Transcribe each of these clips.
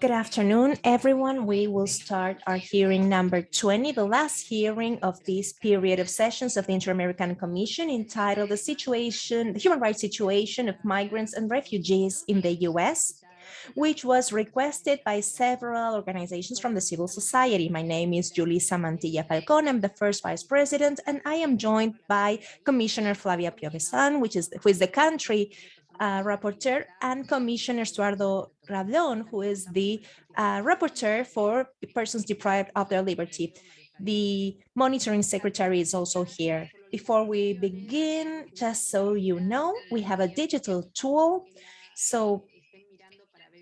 Good afternoon, everyone. We will start our hearing number 20, the last hearing of this period of sessions of the Inter-American Commission entitled The Situation, the Human Rights Situation of Migrants and Refugees in the U.S., which was requested by several organizations from the civil society. My name is Julissa Mantilla Falcon. I'm the first vice president, and I am joined by Commissioner Flavia Piovesan, which is who is the country uh, rapporteur, and Commissioner Estuardo Ralón, who is the uh, rapporteur for persons deprived of their liberty. The monitoring secretary is also here. Before we begin, just so you know, we have a digital tool. So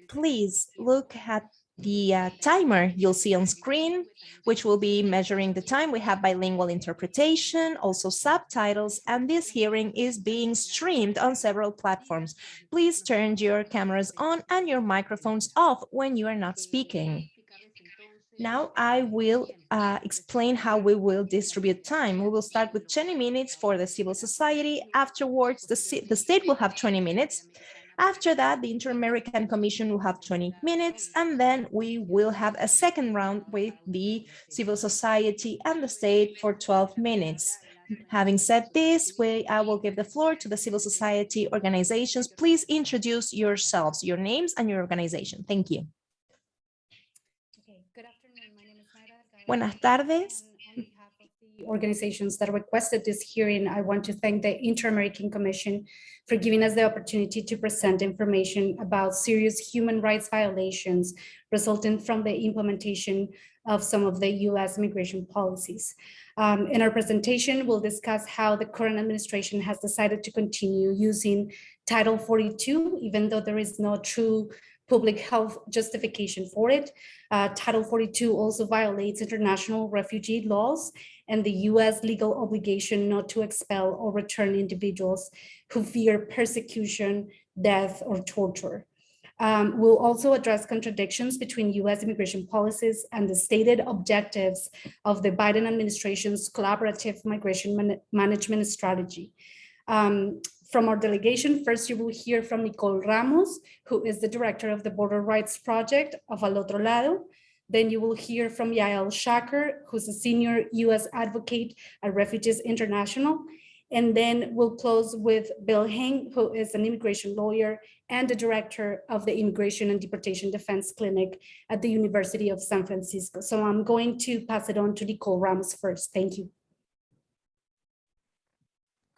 please look at the uh, timer you'll see on screen, which will be measuring the time. We have bilingual interpretation, also subtitles, and this hearing is being streamed on several platforms. Please turn your cameras on and your microphones off when you are not speaking. Now I will uh, explain how we will distribute time. We will start with 20 minutes for the civil society. Afterwards, the, the state will have 20 minutes. After that, the Inter-American Commission will have 20 minutes, and then we will have a second round with the civil society and the state for 12 minutes. Having said this, we, I will give the floor to the civil society organizations. Please introduce yourselves, your names and your organization. Thank you. Okay, good afternoon. My name is Buenas tardes. Organizations that requested this hearing, I want to thank the Inter-American Commission for giving us the opportunity to present information about serious human rights violations resulting from the implementation of some of the U.S. immigration policies. Um, in our presentation, we'll discuss how the current administration has decided to continue using Title 42, even though there is no true public health justification for it. Uh, Title 42 also violates international refugee laws and the US legal obligation not to expel or return individuals who fear persecution, death, or torture. Um, we'll also address contradictions between US immigration policies and the stated objectives of the Biden administration's collaborative migration man management strategy. Um, from our delegation, first you will hear from Nicole Ramos, who is the director of the Border Rights Project of Al Otro Lado. Then you will hear from Yael Schacher, who's a senior US advocate at Refugees International. And then we'll close with Bill Hing, who is an immigration lawyer and the director of the Immigration and Deportation Defense Clinic at the University of San Francisco. So I'm going to pass it on to Nicole Ramos first. Thank you.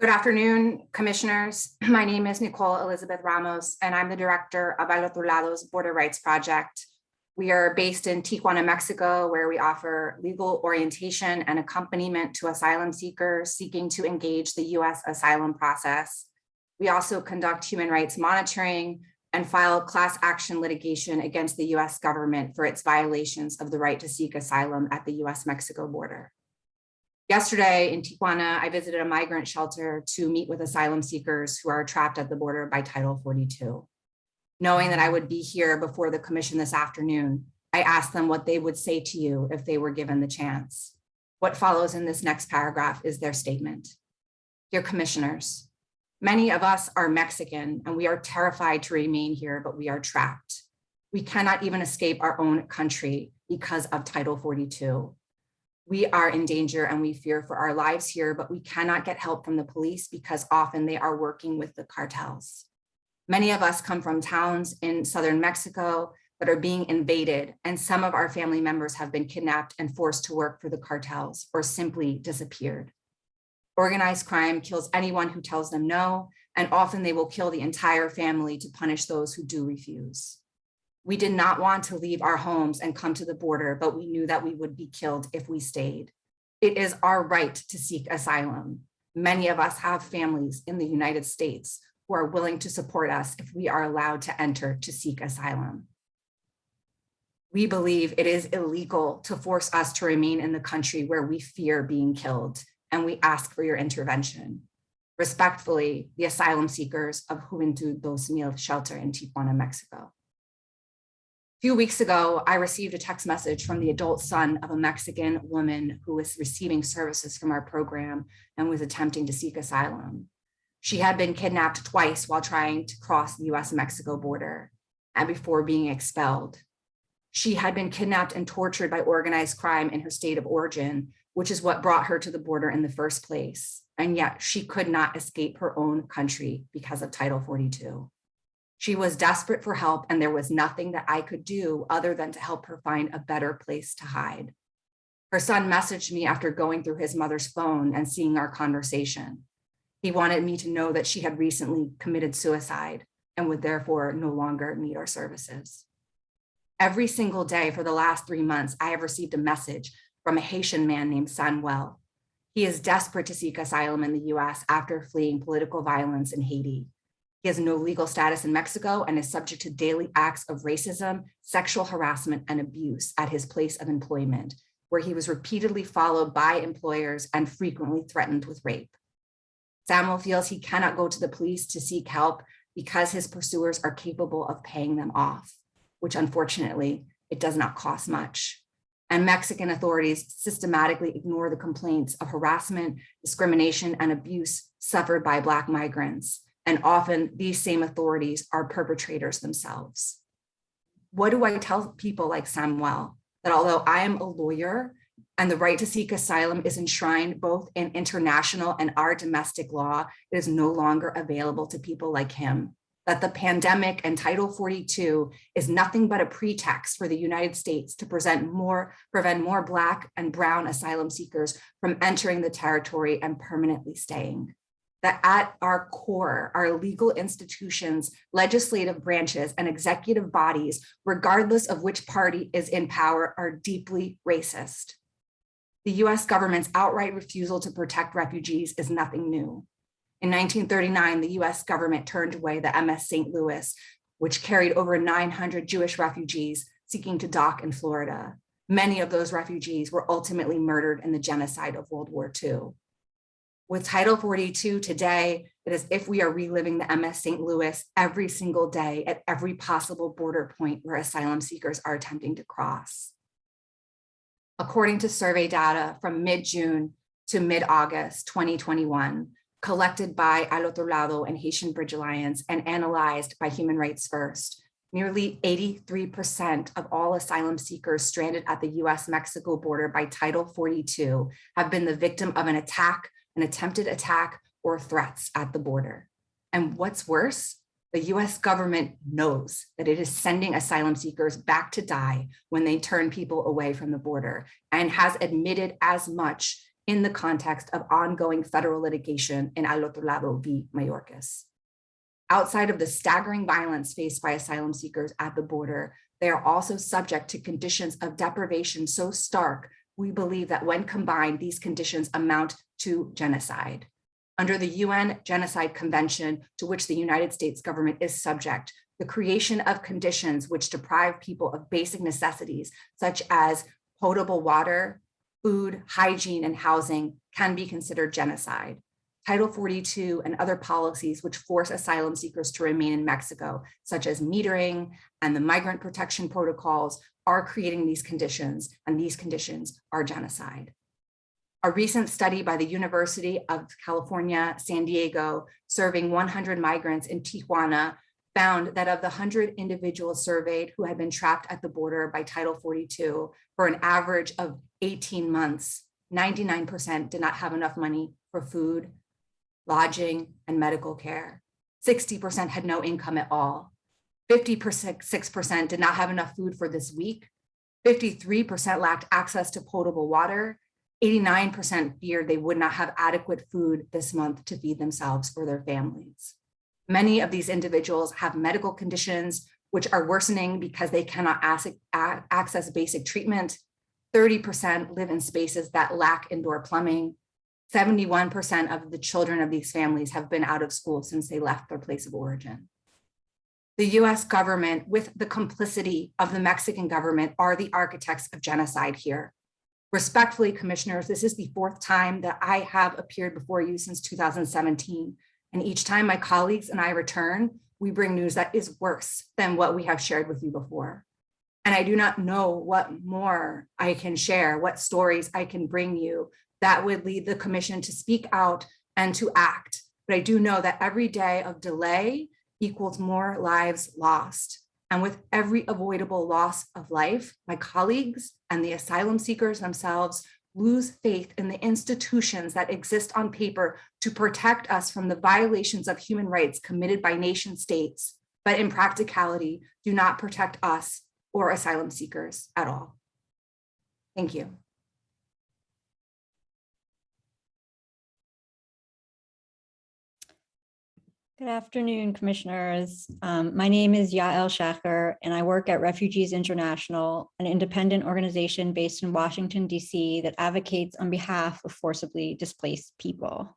Good afternoon, commissioners. My name is Nicole Elizabeth Ramos, and I'm the director of Al Otro Lado's Border Rights Project, we are based in Tijuana, Mexico, where we offer legal orientation and accompaniment to asylum seekers seeking to engage the US asylum process. We also conduct human rights monitoring and file class action litigation against the US government for its violations of the right to seek asylum at the US-Mexico border. Yesterday in Tijuana, I visited a migrant shelter to meet with asylum seekers who are trapped at the border by Title 42 knowing that I would be here before the commission this afternoon, I asked them what they would say to you if they were given the chance. What follows in this next paragraph is their statement. Dear commissioners, many of us are Mexican and we are terrified to remain here, but we are trapped. We cannot even escape our own country because of Title 42. We are in danger and we fear for our lives here, but we cannot get help from the police because often they are working with the cartels. Many of us come from towns in southern Mexico that are being invaded, and some of our family members have been kidnapped and forced to work for the cartels or simply disappeared. Organized crime kills anyone who tells them no, and often they will kill the entire family to punish those who do refuse. We did not want to leave our homes and come to the border, but we knew that we would be killed if we stayed. It is our right to seek asylum. Many of us have families in the United States who are willing to support us if we are allowed to enter to seek asylum. We believe it is illegal to force us to remain in the country where we fear being killed, and we ask for your intervention. Respectfully, the asylum seekers of Juventud 2000 shelter in Tijuana, Mexico. A few weeks ago, I received a text message from the adult son of a Mexican woman who was receiving services from our program and was attempting to seek asylum. She had been kidnapped twice while trying to cross the US-Mexico border and before being expelled. She had been kidnapped and tortured by organized crime in her state of origin, which is what brought her to the border in the first place. And yet she could not escape her own country because of Title 42. She was desperate for help and there was nothing that I could do other than to help her find a better place to hide. Her son messaged me after going through his mother's phone and seeing our conversation. He wanted me to know that she had recently committed suicide and would therefore no longer need our services. Every single day for the last three months, I have received a message from a Haitian man named Samuel. He is desperate to seek asylum in the US after fleeing political violence in Haiti. He has no legal status in Mexico and is subject to daily acts of racism, sexual harassment, and abuse at his place of employment, where he was repeatedly followed by employers and frequently threatened with rape. Samuel feels he cannot go to the police to seek help because his pursuers are capable of paying them off, which unfortunately, it does not cost much. And Mexican authorities systematically ignore the complaints of harassment, discrimination, and abuse suffered by Black migrants. And often these same authorities are perpetrators themselves. What do I tell people like Samuel? That although I am a lawyer and the right to seek asylum is enshrined both in international and our domestic law, it is no longer available to people like him. That the pandemic and Title 42 is nothing but a pretext for the United States to present more, prevent more Black and Brown asylum seekers from entering the territory and permanently staying that at our core, our legal institutions, legislative branches, and executive bodies, regardless of which party is in power, are deeply racist. The US government's outright refusal to protect refugees is nothing new. In 1939, the US government turned away the MS St. Louis, which carried over 900 Jewish refugees seeking to dock in Florida. Many of those refugees were ultimately murdered in the genocide of World War II. With Title 42 today, it is if we are reliving the MS St. Louis every single day at every possible border point where asylum seekers are attempting to cross. According to survey data from mid-June to mid-August 2021, collected by Al Otro Lado and Haitian Bridge Alliance and analyzed by Human Rights First, nearly 83% of all asylum seekers stranded at the US-Mexico border by Title 42 have been the victim of an attack an attempted attack or threats at the border. And what's worse, the US government knows that it is sending asylum seekers back to die when they turn people away from the border and has admitted as much in the context of ongoing federal litigation in Al Otro Lado v. Mayorkas. Outside of the staggering violence faced by asylum seekers at the border, they are also subject to conditions of deprivation so stark we believe that when combined, these conditions amount to genocide. Under the UN Genocide Convention, to which the United States government is subject, the creation of conditions which deprive people of basic necessities, such as potable water, food, hygiene, and housing can be considered genocide. Title 42 and other policies which force asylum seekers to remain in Mexico, such as metering and the migrant protection protocols, are creating these conditions, and these conditions are genocide. A recent study by the University of California, San Diego, serving 100 migrants in Tijuana, found that of the 100 individuals surveyed who had been trapped at the border by Title 42 for an average of 18 months, 99% did not have enough money for food, lodging, and medical care. 60% had no income at all. 56% did not have enough food for this week. 53% lacked access to potable water. 89% feared they would not have adequate food this month to feed themselves or their families. Many of these individuals have medical conditions which are worsening because they cannot access basic treatment. 30% live in spaces that lack indoor plumbing. 71% of the children of these families have been out of school since they left their place of origin the US government with the complicity of the Mexican government are the architects of genocide here. Respectfully, commissioners, this is the fourth time that I have appeared before you since 2017. And each time my colleagues and I return, we bring news that is worse than what we have shared with you before. And I do not know what more I can share, what stories I can bring you that would lead the commission to speak out and to act but I do know that every day of delay equals more lives lost. And with every avoidable loss of life, my colleagues and the asylum seekers themselves lose faith in the institutions that exist on paper to protect us from the violations of human rights committed by nation states, but in practicality do not protect us or asylum seekers at all. Thank you. Good afternoon, Commissioners. Um, my name is Yael Schacher, and I work at Refugees International, an independent organization based in Washington, D.C. that advocates on behalf of forcibly displaced people.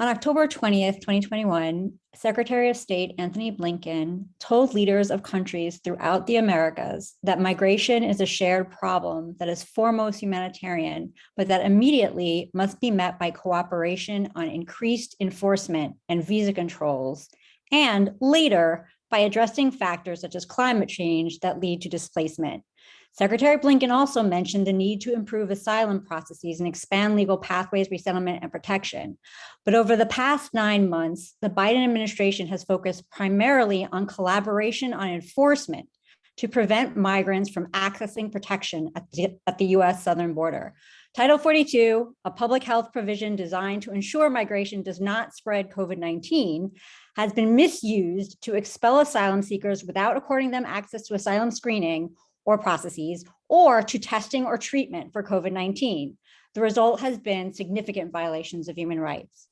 On October 20th, 2021, Secretary of State Antony Blinken told leaders of countries throughout the Americas that migration is a shared problem that is foremost humanitarian, but that immediately must be met by cooperation on increased enforcement and visa controls, and later by addressing factors such as climate change that lead to displacement. Secretary Blinken also mentioned the need to improve asylum processes and expand legal pathways, resettlement, and protection. But over the past nine months, the Biden administration has focused primarily on collaboration on enforcement to prevent migrants from accessing protection at the, at the US southern border. Title 42, a public health provision designed to ensure migration does not spread COVID-19, has been misused to expel asylum seekers without according them access to asylum screening or processes or to testing or treatment for COVID-19. The result has been significant violations of human rights.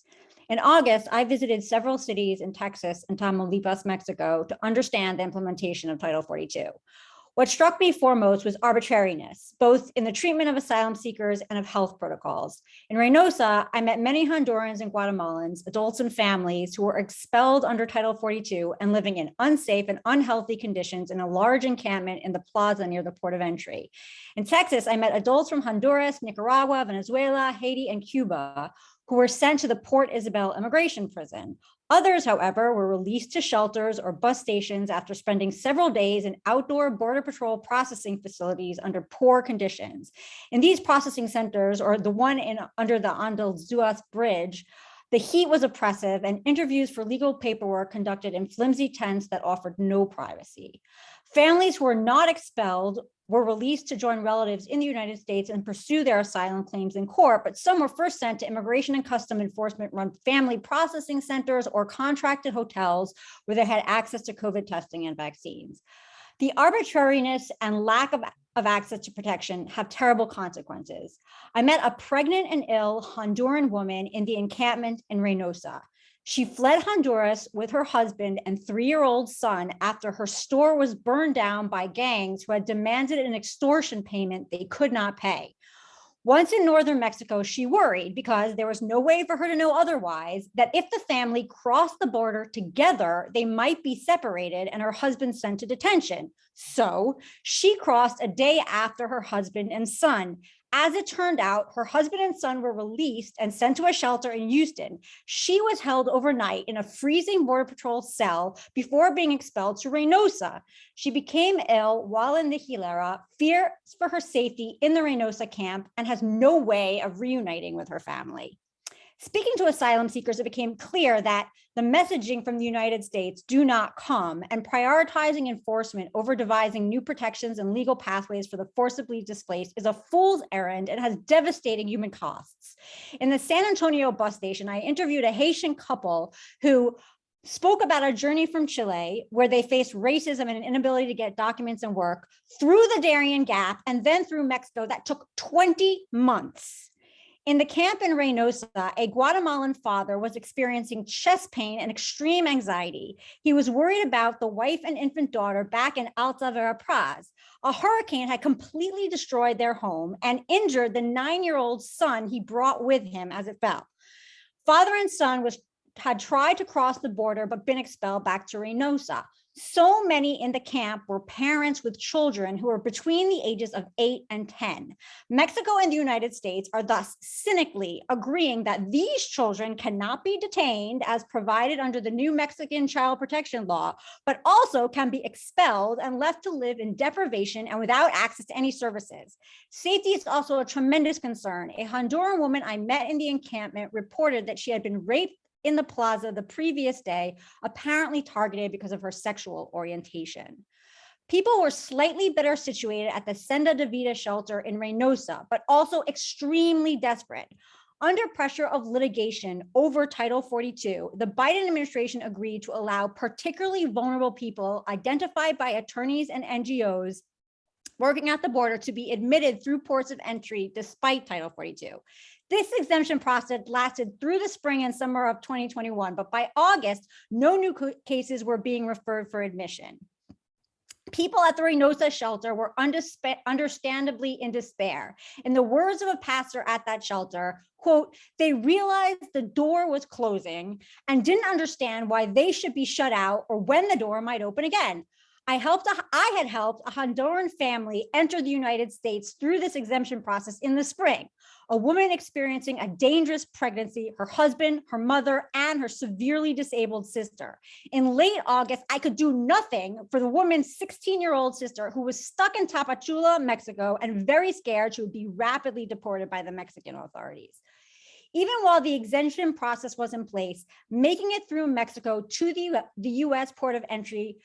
In August, I visited several cities in Texas and Tamaulipas, Mexico to understand the implementation of Title 42. What struck me foremost was arbitrariness, both in the treatment of asylum seekers and of health protocols. In Reynosa, I met many Hondurans and Guatemalans, adults and families who were expelled under Title 42 and living in unsafe and unhealthy conditions in a large encampment in the plaza near the port of entry. In Texas, I met adults from Honduras, Nicaragua, Venezuela, Haiti, and Cuba who were sent to the Port Isabel immigration prison. Others, however, were released to shelters or bus stations after spending several days in outdoor Border Patrol processing facilities under poor conditions. In these processing centers, or the one in under the Anzalduas Bridge, the heat was oppressive and interviews for legal paperwork conducted in flimsy tents that offered no privacy. Families who were not expelled were released to join relatives in the United States and pursue their asylum claims in court, but some were first sent to Immigration and Custom Enforcement run family processing centers or contracted hotels where they had access to COVID testing and vaccines. The arbitrariness and lack of, of access to protection have terrible consequences. I met a pregnant and ill Honduran woman in the encampment in Reynosa. She fled Honduras with her husband and three-year-old son after her store was burned down by gangs who had demanded an extortion payment they could not pay. Once in northern Mexico, she worried because there was no way for her to know otherwise that if the family crossed the border together, they might be separated and her husband sent to detention. So she crossed a day after her husband and son, as it turned out, her husband and son were released and sent to a shelter in Houston. She was held overnight in a freezing Border Patrol cell before being expelled to Reynosa. She became ill while in the hielera, fears for her safety in the Reynosa camp, and has no way of reuniting with her family. Speaking to asylum seekers, it became clear that the messaging from the United States do not come and prioritizing enforcement over devising new protections and legal pathways for the forcibly displaced is a fool's errand and has devastating human costs. In the San Antonio bus station, I interviewed a Haitian couple who spoke about a journey from Chile where they faced racism and an inability to get documents and work through the Darien Gap and then through Mexico that took 20 months. In the camp in Reynosa, a Guatemalan father was experiencing chest pain and extreme anxiety. He was worried about the wife and infant daughter back in Alta Verapaz. A hurricane had completely destroyed their home and injured the nine-year-old son he brought with him as it fell. Father and son was had tried to cross the border but been expelled back to Reynosa. So many in the camp were parents with children who were between the ages of 8 and 10. Mexico and the United States are thus cynically agreeing that these children cannot be detained as provided under the new Mexican child protection law, but also can be expelled and left to live in deprivation and without access to any services. Safety is also a tremendous concern. A Honduran woman I met in the encampment reported that she had been raped in the plaza the previous day, apparently targeted because of her sexual orientation. People were slightly better situated at the Senda de Vida shelter in Reynosa, but also extremely desperate. Under pressure of litigation over Title 42, the Biden administration agreed to allow particularly vulnerable people identified by attorneys and NGOs working at the border to be admitted through ports of entry despite Title 42. This exemption process lasted through the spring and summer of 2021, but by August, no new cases were being referred for admission. People at the Reynosa shelter were understandably in despair. In the words of a pastor at that shelter, quote, they realized the door was closing and didn't understand why they should be shut out or when the door might open again. I helped, a, I had helped a Honduran family enter the United States through this exemption process in the spring. A woman experiencing a dangerous pregnancy, her husband, her mother, and her severely disabled sister. In late August, I could do nothing for the woman's 16-year-old sister who was stuck in Tapachula, Mexico, and very scared she would be rapidly deported by the Mexican authorities. Even while the exemption process was in place, making it through Mexico to the, the US port of entry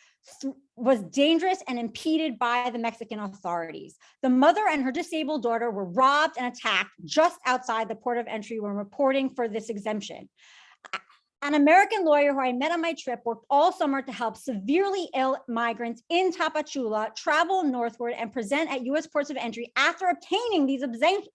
was dangerous and impeded by the Mexican authorities. The mother and her disabled daughter were robbed and attacked just outside the port of entry when reporting for this exemption. An American lawyer who I met on my trip worked all summer to help severely ill migrants in Tapachula travel northward and present at U.S. ports of entry after obtaining these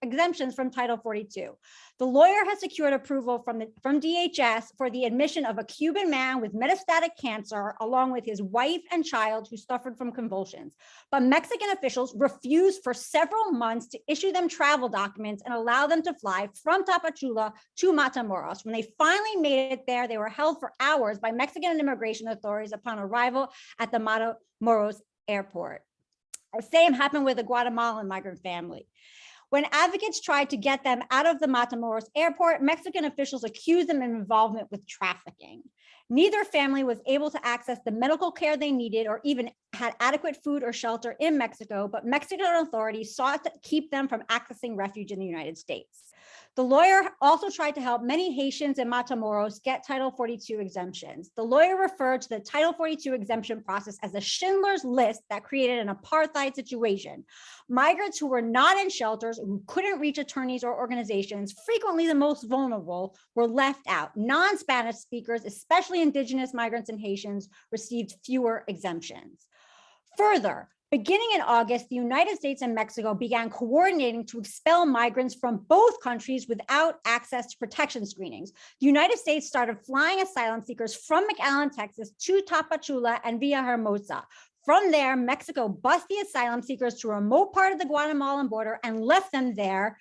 exemptions from Title 42. The lawyer has secured approval from, the, from DHS for the admission of a Cuban man with metastatic cancer, along with his wife and child who suffered from convulsions. But Mexican officials refused for several months to issue them travel documents and allow them to fly from Tapachula to Matamoros. When they finally made it there, they were held for hours by Mexican immigration authorities upon arrival at the Matamoros airport. The same happened with a Guatemalan migrant family. When advocates tried to get them out of the Matamoros airport, Mexican officials accused them of involvement with trafficking. Neither family was able to access the medical care they needed or even had adequate food or shelter in Mexico, but Mexican authorities sought to keep them from accessing refuge in the United States. The lawyer also tried to help many Haitians in Matamoros get Title 42 exemptions. The lawyer referred to the Title 42 exemption process as a Schindler's List that created an apartheid situation. Migrants who were not in shelters, who couldn't reach attorneys or organizations, frequently the most vulnerable, were left out. Non-Spanish speakers, especially indigenous migrants and Haitians, received fewer exemptions. Further, Beginning in August, the United States and Mexico began coordinating to expel migrants from both countries without access to protection screenings. The United States started flying asylum seekers from McAllen, Texas to Tapachula and Villahermosa. From there, Mexico bused the asylum seekers to a remote part of the Guatemalan border and left them there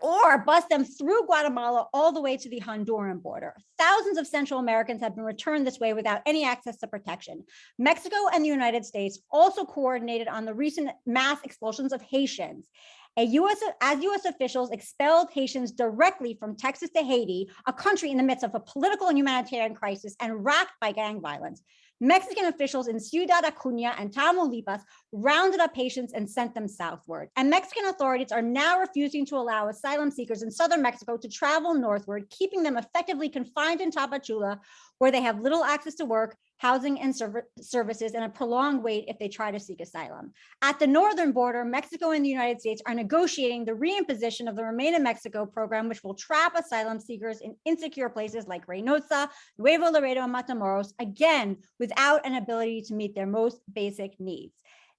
or bus them through Guatemala all the way to the Honduran border. Thousands of Central Americans have been returned this way without any access to protection. Mexico and the United States also coordinated on the recent mass expulsions of Haitians. A US, as US officials expelled Haitians directly from Texas to Haiti, a country in the midst of a political and humanitarian crisis and racked by gang violence. Mexican officials in Ciudad Acuña and Tamaulipas rounded up Haitians and sent them southward. And Mexican authorities are now refusing to allow asylum seekers in southern Mexico to travel northward, keeping them effectively confined in Tapachula, where they have little access to work, housing and services, and a prolonged wait if they try to seek asylum. At the northern border, Mexico and the United States are negotiating the reimposition of the Remain in Mexico program, which will trap asylum seekers in insecure places like Reynosa, Nuevo Laredo, and Matamoros, again, without an ability to meet their most basic needs.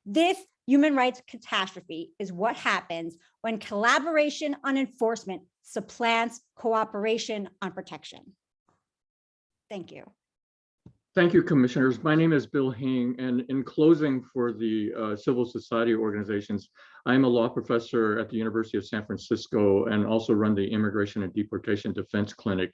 This human rights catastrophe is what happens when collaboration on enforcement supplants cooperation on protection. Thank you. Thank you, commissioners. My name is Bill Hing, and in closing for the uh, civil society organizations, I'm a law professor at the University of San Francisco and also run the Immigration and Deportation Defense Clinic.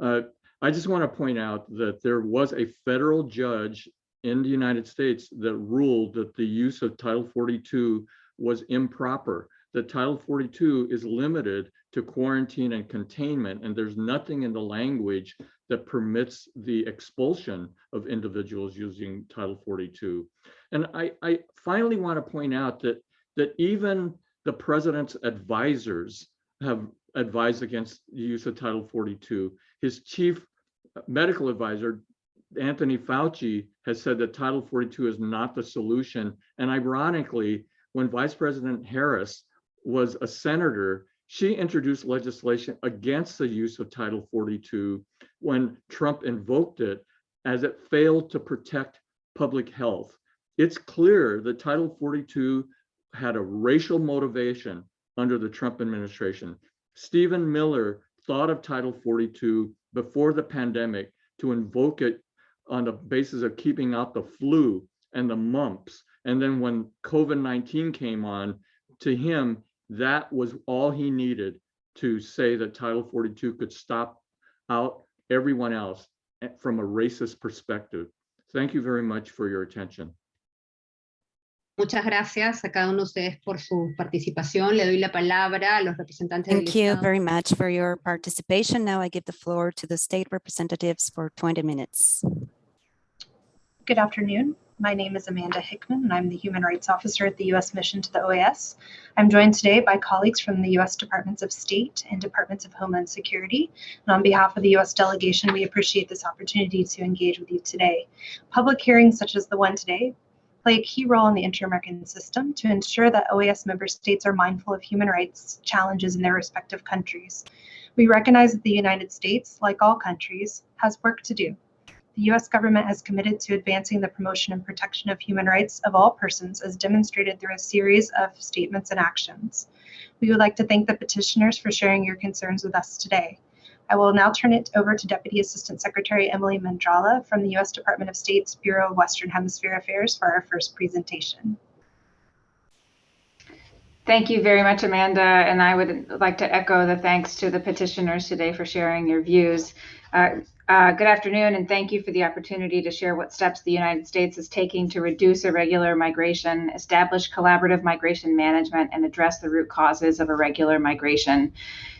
Uh, I just want to point out that there was a federal judge in the United States that ruled that the use of Title 42 was improper. That Title 42 is limited to quarantine and containment, and there's nothing in the language that permits the expulsion of individuals using Title 42. And I, I finally want to point out that, that even the president's advisors have advised against the use of Title 42. His chief medical advisor, Anthony Fauci, has said that Title 42 is not the solution. And ironically, when Vice President Harris was a senator, she introduced legislation against the use of Title 42 when Trump invoked it as it failed to protect public health. It's clear that Title 42 had a racial motivation under the Trump administration. Stephen Miller thought of Title 42 before the pandemic to invoke it on the basis of keeping out the flu and the mumps. And then when COVID-19 came on, to him, that was all he needed to say that Title 42 could stop out everyone else eh, from a racist perspective. Thank you very much for your attention. Muchas gracias a cada uno de ustedes por su participación. Le doy la palabra a los representantes del Thank you Estado. very much for your participation. Now I give the floor to the state representatives for 20 minutes. Good afternoon. My name is Amanda Hickman, and I'm the Human Rights Officer at the U.S. Mission to the OAS. I'm joined today by colleagues from the U.S. Departments of State and Departments of Homeland Security. And on behalf of the U.S. delegation, we appreciate this opportunity to engage with you today. Public hearings such as the one today play a key role in the inter-American system to ensure that OAS member states are mindful of human rights challenges in their respective countries. We recognize that the United States, like all countries, has work to do the U.S. government has committed to advancing the promotion and protection of human rights of all persons as demonstrated through a series of statements and actions. We would like to thank the petitioners for sharing your concerns with us today. I will now turn it over to Deputy Assistant Secretary Emily Mendrala from the U.S. Department of State's Bureau of Western Hemisphere Affairs for our first presentation. Thank you very much, Amanda. And I would like to echo the thanks to the petitioners today for sharing your views. Uh, uh, good afternoon, and thank you for the opportunity to share what steps the United States is taking to reduce irregular migration, establish collaborative migration management, and address the root causes of irregular migration.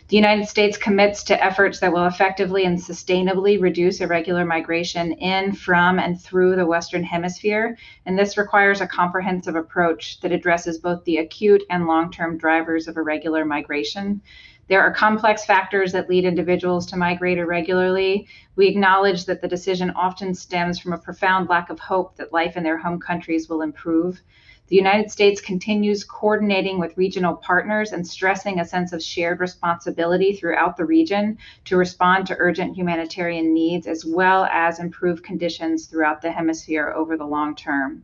The United States commits to efforts that will effectively and sustainably reduce irregular migration in, from, and through the Western Hemisphere. And this requires a comprehensive approach that addresses both the acute and long term drivers of irregular migration. There are complex factors that lead individuals to migrate irregularly. We acknowledge that the decision often stems from a profound lack of hope that life in their home countries will improve. The United States continues coordinating with regional partners and stressing a sense of shared responsibility throughout the region to respond to urgent humanitarian needs as well as improve conditions throughout the hemisphere over the long term.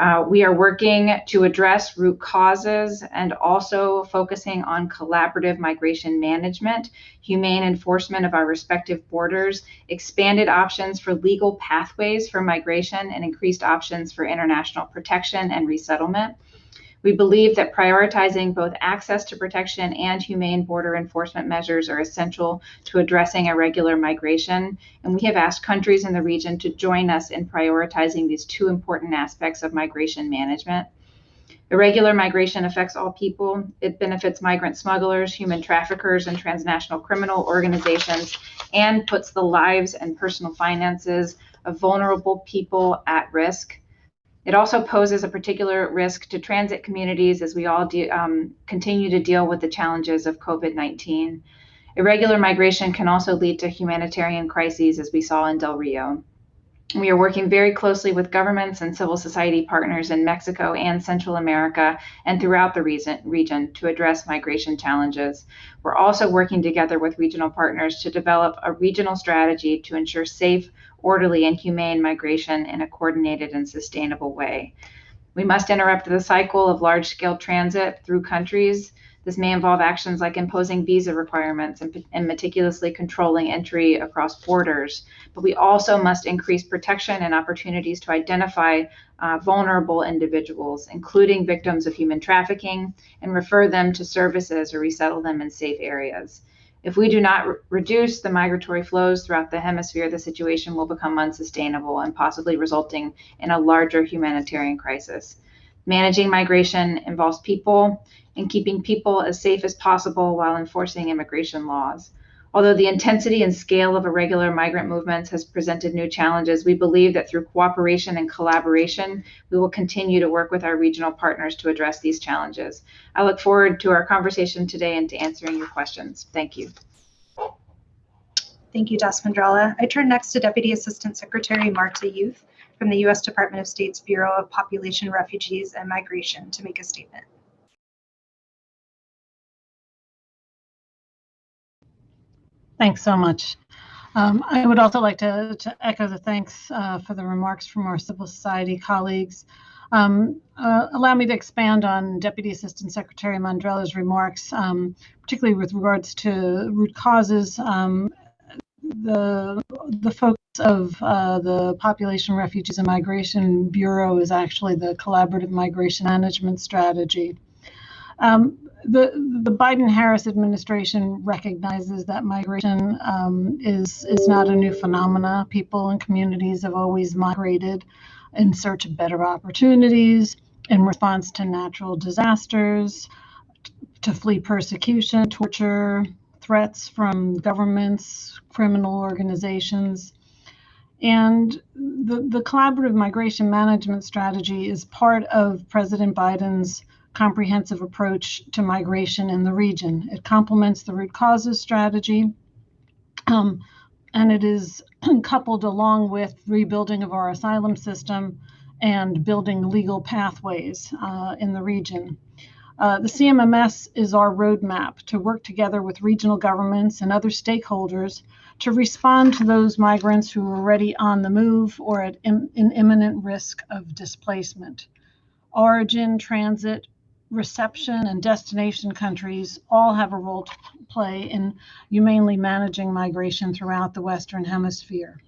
Uh, we are working to address root causes and also focusing on collaborative migration management, humane enforcement of our respective borders, expanded options for legal pathways for migration, and increased options for international protection and resettlement. We believe that prioritizing both access to protection and humane border enforcement measures are essential to addressing irregular migration, and we have asked countries in the region to join us in prioritizing these two important aspects of migration management. Irregular migration affects all people. It benefits migrant smugglers, human traffickers, and transnational criminal organizations, and puts the lives and personal finances of vulnerable people at risk. It also poses a particular risk to transit communities as we all um, continue to deal with the challenges of COVID 19. Irregular migration can also lead to humanitarian crises, as we saw in Del Rio. We are working very closely with governments and civil society partners in Mexico and Central America and throughout the region to address migration challenges. We're also working together with regional partners to develop a regional strategy to ensure safe, orderly, and humane migration in a coordinated and sustainable way. We must interrupt the cycle of large scale transit through countries. This may involve actions like imposing visa requirements and, and, meticulously controlling entry across borders. But we also must increase protection and opportunities to identify uh, vulnerable individuals, including victims of human trafficking, and refer them to services or resettle them in safe areas. If we do not re reduce the migratory flows throughout the hemisphere, the situation will become unsustainable and possibly resulting in a larger humanitarian crisis. Managing migration involves people and keeping people as safe as possible while enforcing immigration laws. Although the intensity and scale of irregular migrant movements has presented new challenges, we believe that through cooperation and collaboration, we will continue to work with our regional partners to address these challenges. I look forward to our conversation today and to answering your questions. Thank you. Thank you, DAS Mendrala. I turn next to Deputy Assistant Secretary Marta Youth from the U.S. Department of State's Bureau of Population, Refugees, and Migration to make a statement. Thanks so much. Um, I would also like to, to echo the thanks uh, for the remarks from our civil society colleagues. Um, uh, allow me to expand on Deputy Assistant Secretary Mendrala's remarks, um, particularly with regards to root causes. Um, the, the focus of uh, the Population, Refugees, and Migration Bureau is actually the Collaborative Migration Management Strategy. Um, the the Biden-Harris administration recognizes that migration um, is is not a new phenomena. People and communities have always migrated in search of better opportunities, in response to natural disasters, to flee persecution, torture, threats from governments, criminal organizations. And the, the collaborative migration management strategy is part of President Biden's comprehensive approach to migration in the region. It complements the root causes strategy, um, and it is coupled along with rebuilding of our asylum system and building legal pathways uh, in the region. Uh, the CMMS is our roadmap to work together with regional governments and other stakeholders to respond to those migrants who are already on the move or at Im in imminent risk of displacement. Origin, transit, reception and destination countries all have a role to play in humanely managing migration throughout the Western Hemisphere.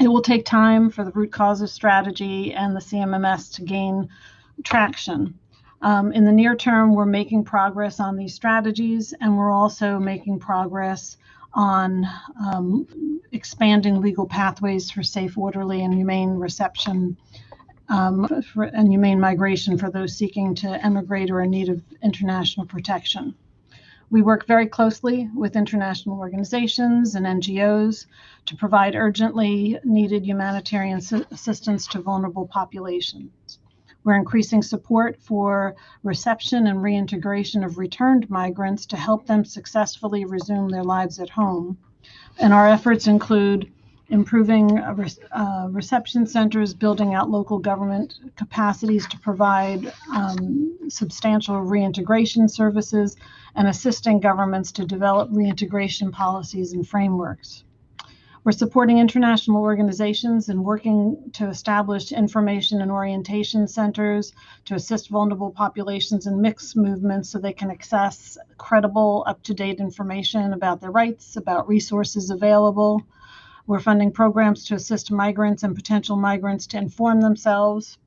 It will take time for the root causes strategy and the CMMS to gain traction. Um, in the near term, we're making progress on these strategies, and we're also making progress on um, expanding legal pathways for safe, orderly, and humane reception um, for, and humane migration for those seeking to emigrate or in need of international protection. We work very closely with international organizations and NGOs to provide urgently needed humanitarian assistance to vulnerable populations. We're increasing support for reception and reintegration of returned migrants to help them successfully resume their lives at home. And our efforts include improving uh, uh, reception centers, building out local government capacities to provide um, substantial reintegration services, and assisting governments to develop reintegration policies and frameworks. We're supporting international organizations and working to establish information and orientation centers to assist vulnerable populations and mixed movements so they can access credible, up to date information about their rights, about resources available. We're funding programs to assist migrants and potential migrants to inform themselves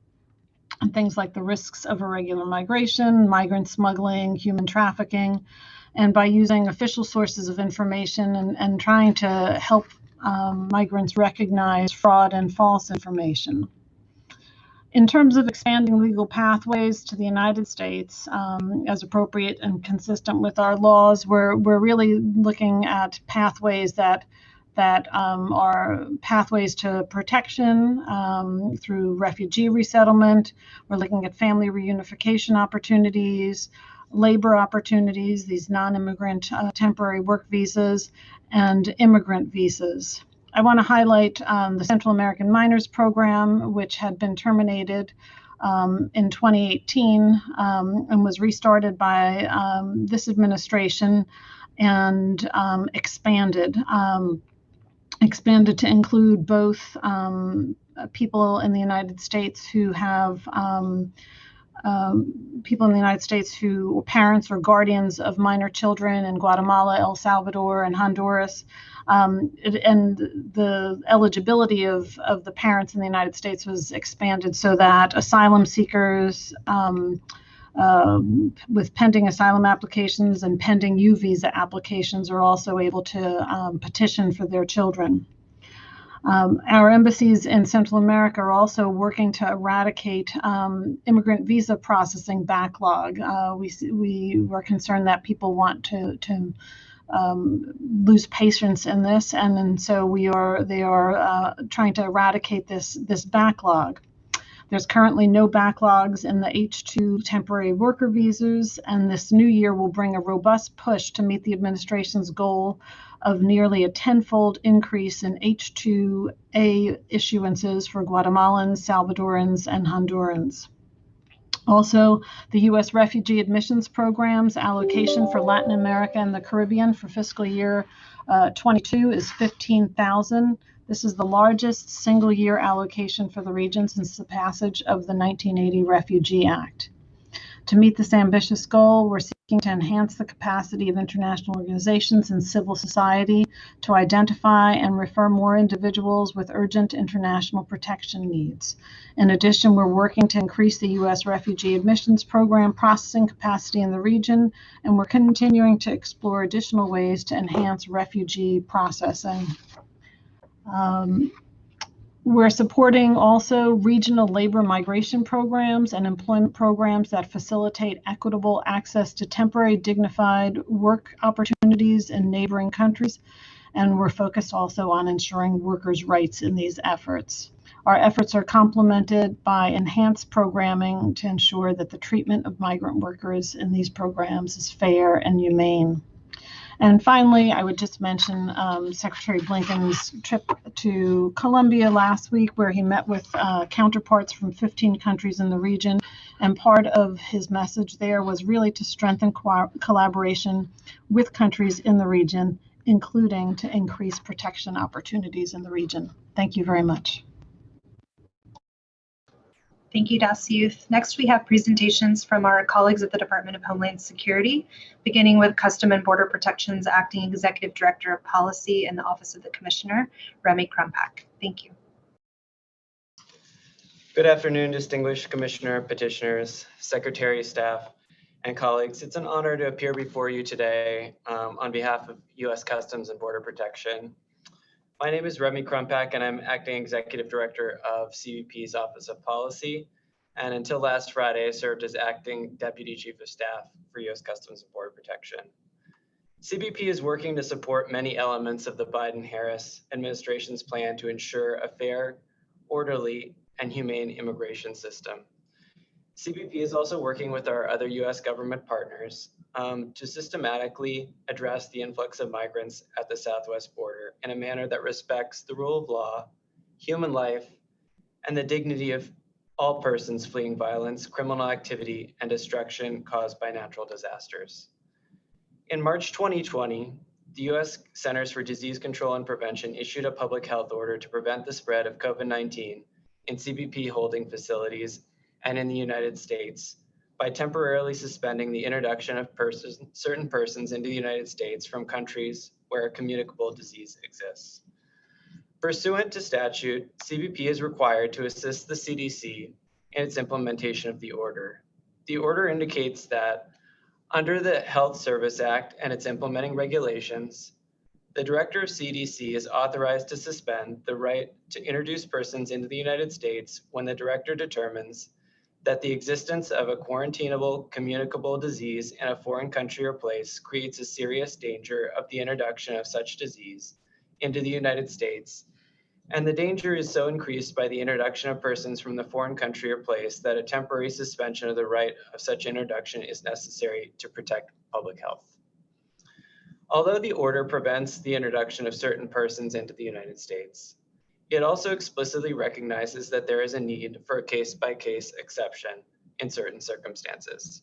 on things like the risks of irregular migration, migrant smuggling, human trafficking, and by using official sources of information and, and trying to help um, migrants recognize fraud and false information. In terms of expanding legal pathways to the United States um, as appropriate and consistent with our laws, we're, we're really looking at pathways that that um, are pathways to protection um, through refugee resettlement. We're looking at family reunification opportunities, labor opportunities, these non-immigrant uh, temporary work visas, and immigrant visas. I want to highlight um, the Central American Minors Program, which had been terminated um, in 2018 um, and was restarted by um, this administration and um, expanded. Um, expanded to include both um, people in the United States who have um, um, people in the United States who are parents or guardians of minor children in Guatemala, El Salvador, and Honduras. Um, it, and the eligibility of, of the parents in the United States was expanded so that asylum seekers, um, with pending asylum applications and pending U visa applications are also able to um, petition for their children. Um, our embassies in Central America are also working to eradicate um, immigrant visa processing backlog. Uh, we we were concerned that people want to to um, lose patience in this, and, and so we are they are uh, trying to eradicate this this backlog. There's currently no backlogs in the H2 temporary worker visas, and this new year will bring a robust push to meet the administration's goal of nearly a tenfold increase in H2A issuances for Guatemalans, Salvadorans, and Hondurans. Also, the U.S. Refugee Admissions Program's allocation for Latin America and the Caribbean for fiscal year uh, 22 is 15,000. This is the largest single year allocation for the region since the passage of the 1980 Refugee Act. To meet this ambitious goal, we're seeking to enhance the capacity of international organizations and civil society to identify and refer more individuals with urgent international protection needs. In addition, we're working to increase the U.S. Refugee Admissions Program processing capacity in the region, and we're continuing to explore additional ways to enhance refugee processing. Um, we're supporting also regional labor migration programs and employment programs that facilitate equitable access to temporary dignified work opportunities in neighboring countries. And we're focused also on ensuring workers' rights in these efforts. Our efforts are complemented by enhanced programming to ensure that the treatment of migrant workers in these programs is fair and humane. And finally, I would just mention um, Secretary Blinken's trip to Colombia last week, where he met with uh, counterparts from 15 countries in the region. And part of his message there was really to strengthen co collaboration with countries in the region, including to increase protection opportunities in the region. Thank you very much. Thank you, Das Youth. Next, we have presentations from our colleagues at the Department of Homeland Security, beginning with Custom and Border Protection's Acting Executive Director of Policy in the Office of the Commissioner, Remy Krumpak. Thank you. Good afternoon, distinguished Commissioner, petitioners, Secretary, staff, and colleagues. It's an honor to appear before you today um, on behalf of U.S. Customs and Border Protection my name is Remy Krumpak, and I'm Acting Executive Director of CBP's Office of Policy. And until last Friday, served as Acting Deputy Chief of Staff for U.S. Customs and Border Protection. CBP is working to support many elements of the Biden-Harris administration's plan to ensure a fair, orderly, and humane immigration system. CBP is also working with our other U.S. government partners um, to systematically address the influx of migrants at the southwest border in a manner that respects the rule of law, human life, and the dignity of all persons fleeing violence, criminal activity, and destruction caused by natural disasters. In March 2020, the U.S. Centers for Disease Control and Prevention issued a public health order to prevent the spread of COVID-19 in CBP holding facilities and in the United States by temporarily suspending the introduction of persons, certain persons into the United States from countries where a communicable disease exists. Pursuant to statute, CBP is required to assist the CDC in its implementation of the order. The order indicates that under the Health Service Act and its implementing regulations, the director of CDC is authorized to suspend the right to introduce persons into the United States when the director determines that the existence of a quarantinable communicable disease in a foreign country or place creates a serious danger of the introduction of such disease into the United States, and the danger is so increased by the introduction of persons from the foreign country or place that a temporary suspension of the right of such introduction is necessary to protect public health. Although the order prevents the introduction of certain persons into the United States, it also explicitly recognizes that there is a need for a case-by-case -case exception in certain circumstances.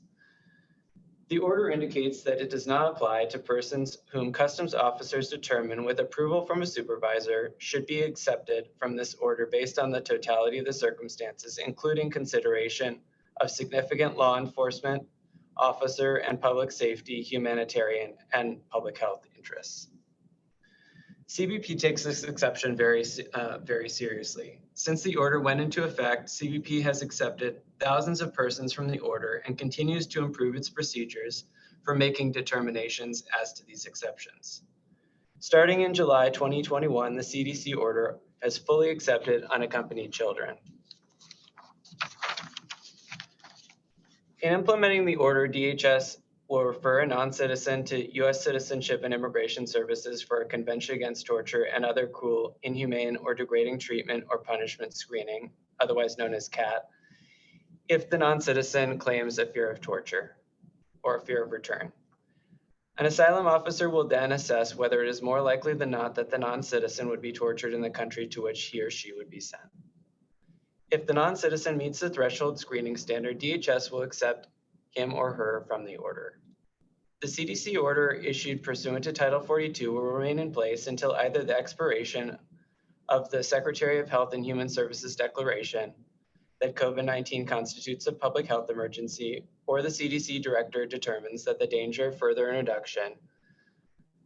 The order indicates that it does not apply to persons whom customs officers determine with approval from a supervisor should be accepted from this order based on the totality of the circumstances, including consideration of significant law enforcement, officer and public safety, humanitarian, and public health interests. CBP takes this exception very, uh, very seriously. Since the order went into effect, CBP has accepted thousands of persons from the order and continues to improve its procedures for making determinations as to these exceptions. Starting in July 2021, the CDC order has fully accepted unaccompanied children. In implementing the order, DHS will refer a non-citizen to U.S. Citizenship and Immigration Services for a Convention Against Torture and other cruel, inhumane, or degrading treatment or punishment screening, otherwise known as CAT, if the non-citizen claims a fear of torture or a fear of return. An asylum officer will then assess whether it is more likely than not that the non-citizen would be tortured in the country to which he or she would be sent. If the non-citizen meets the threshold screening standard, DHS will accept him or her from the order. The CDC order issued pursuant to Title 42 will remain in place until either the expiration of the Secretary of Health and Human Services declaration that COVID-19 constitutes a public health emergency or the CDC director determines that the danger of further introduction,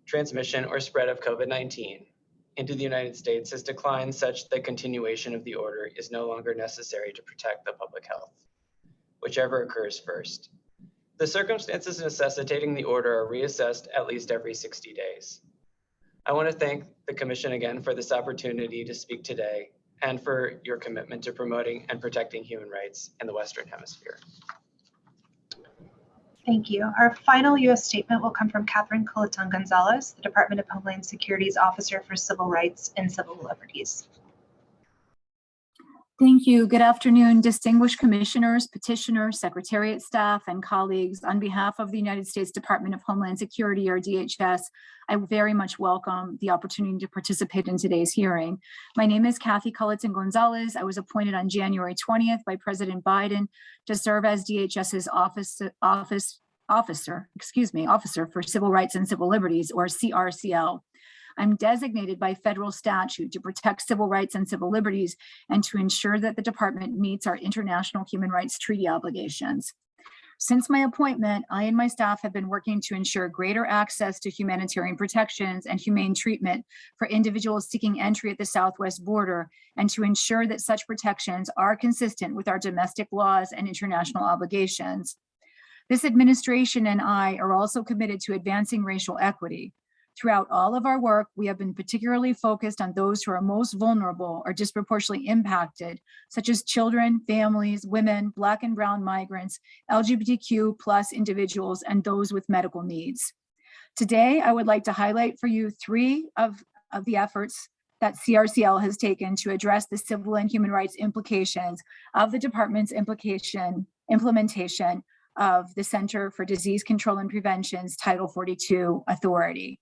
transmission, or spread of COVID-19 into the United States has declined such that continuation of the order is no longer necessary to protect the public health, whichever occurs first. The circumstances necessitating the order are reassessed at least every 60 days. I want to thank the Commission again for this opportunity to speak today and for your commitment to promoting and protecting human rights in the Western Hemisphere. Thank you. Our final U.S. statement will come from Katherine Culliton Gonzalez, the Department of Homeland Security's Officer for Civil Rights and Civil Liberties. Thank you. Good afternoon, distinguished commissioners, petitioners, secretariat staff, and colleagues. On behalf of the United States Department of Homeland Security, or DHS, I very much welcome the opportunity to participate in today's hearing. My name is Kathy Culliton Gonzalez. I was appointed on January 20th by President Biden to serve as DHS's office, office officer, excuse me, officer for Civil Rights and Civil Liberties, or CRCL. I'm designated by federal statute to protect civil rights and civil liberties and to ensure that the department meets our international human rights treaty obligations. Since my appointment, I and my staff have been working to ensure greater access to humanitarian protections and humane treatment for individuals seeking entry at the southwest border and to ensure that such protections are consistent with our domestic laws and international obligations. This administration and I are also committed to advancing racial equity. Throughout all of our work, we have been particularly focused on those who are most vulnerable or disproportionately impacted, such as children, families, women, Black and Brown migrants, LGBTQ plus individuals, and those with medical needs. Today, I would like to highlight for you three of, of the efforts that CRCL has taken to address the civil and human rights implications of the department's implication implementation of the Center for Disease Control and Prevention's Title 42 authority.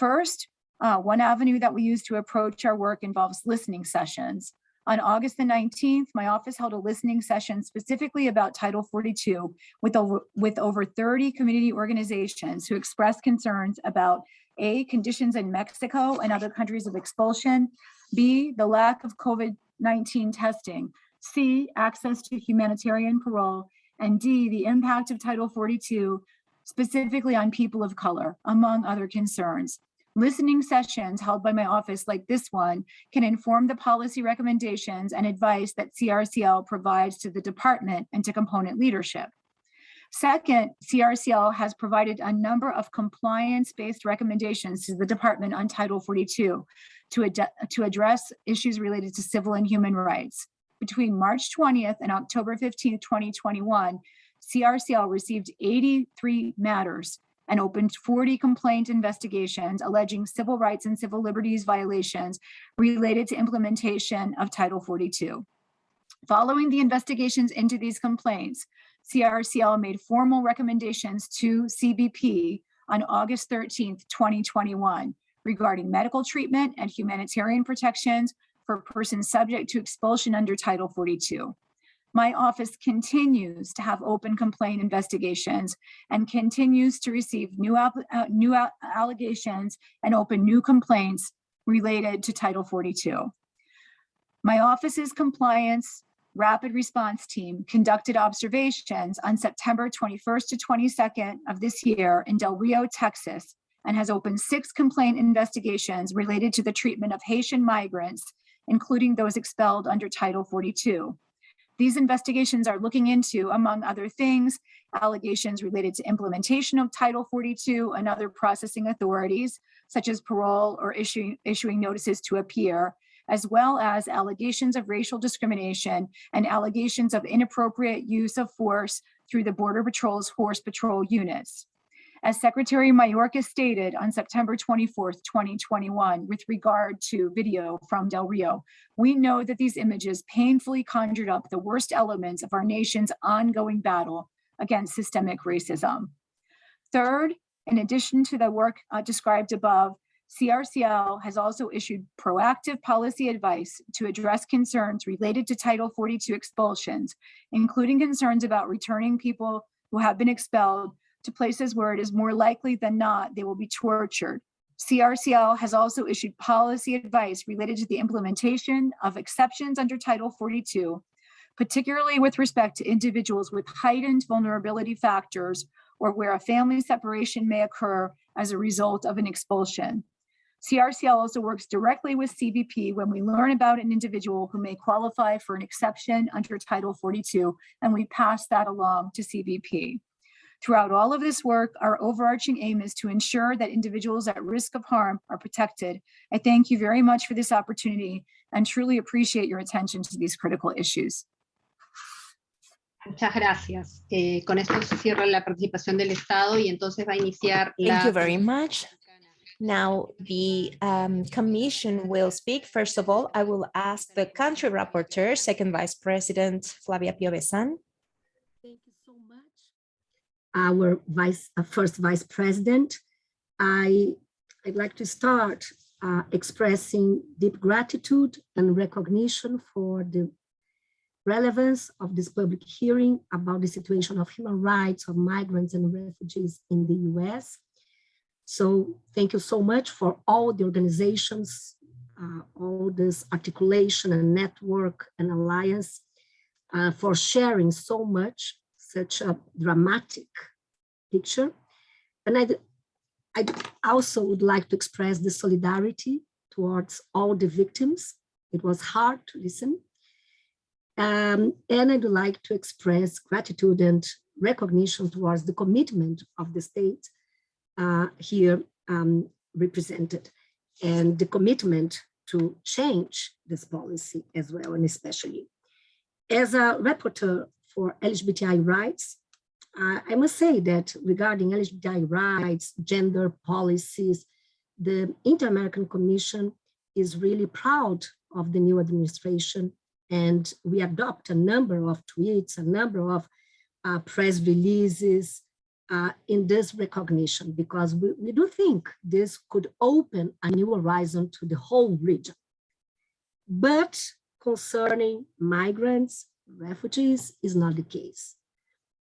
First, uh, one avenue that we use to approach our work involves listening sessions. On August the 19th, my office held a listening session specifically about Title 42 with over, with over 30 community organizations who expressed concerns about A, conditions in Mexico and other countries of expulsion, B, the lack of COVID-19 testing, C, access to humanitarian parole, and D, the impact of Title 42 specifically on people of color, among other concerns. Listening sessions held by my office like this one can inform the policy recommendations and advice that CRCL provides to the department and to component leadership. Second, CRCL has provided a number of compliance-based recommendations to the department on Title 42 to, ad to address issues related to civil and human rights. Between March 20th and October 15th, 2021, CRCL received 83 matters and opened 40 complaint investigations alleging civil rights and civil liberties violations related to implementation of Title 42. Following the investigations into these complaints, CRCL made formal recommendations to CBP on August 13th, 2021 regarding medical treatment and humanitarian protections for persons subject to expulsion under Title 42. My office continues to have open complaint investigations and continues to receive new, uh, new allegations and open new complaints related to Title 42. My office's compliance rapid response team conducted observations on September 21st to 22nd of this year in Del Rio, Texas, and has opened six complaint investigations related to the treatment of Haitian migrants, including those expelled under Title 42. These investigations are looking into, among other things, allegations related to implementation of Title 42 and other processing authorities, such as parole or issuing, issuing notices to appear, as well as allegations of racial discrimination and allegations of inappropriate use of force through the Border Patrol's Horse Patrol units. As Secretary Mayorkas stated on September 24th, 2021, with regard to video from Del Rio, we know that these images painfully conjured up the worst elements of our nation's ongoing battle against systemic racism. Third, in addition to the work uh, described above, CRCL has also issued proactive policy advice to address concerns related to Title 42 expulsions, including concerns about returning people who have been expelled to places where it is more likely than not they will be tortured. CRCL has also issued policy advice related to the implementation of exceptions under Title 42, particularly with respect to individuals with heightened vulnerability factors or where a family separation may occur as a result of an expulsion. CRCL also works directly with CBP when we learn about an individual who may qualify for an exception under Title 42, and we pass that along to CBP. Throughout all of this work, our overarching aim is to ensure that individuals at risk of harm are protected. I thank you very much for this opportunity and truly appreciate your attention to these critical issues. Muchas gracias. Eh, con esto se cierra la participación del Estado y entonces va a iniciar Thank you very much. Now, the um, commission will speak. First of all, I will ask the country rapporteur, Second Vice President Flavia Piovesan. Thank you so much. Our vice, uh, first vice president, I, I'd like to start uh, expressing deep gratitude and recognition for the relevance of this public hearing about the situation of human rights of migrants and refugees in the US. So thank you so much for all the organizations, uh, all this articulation and network and alliance uh, for sharing so much, such a dramatic picture. And I, I also would like to express the solidarity towards all the victims. It was hard to listen. Um, and I'd like to express gratitude and recognition towards the commitment of the state uh, here um, represented and the commitment to change this policy as well and especially. As a rapporteur for LGBTI rights, uh, I must say that regarding LGBTI rights, gender policies, the Inter-American Commission is really proud of the new administration and we adopt a number of tweets, a number of uh, press releases, uh, in this recognition because we, we do think this could open a new horizon to the whole region. But concerning migrants, refugees is not the case.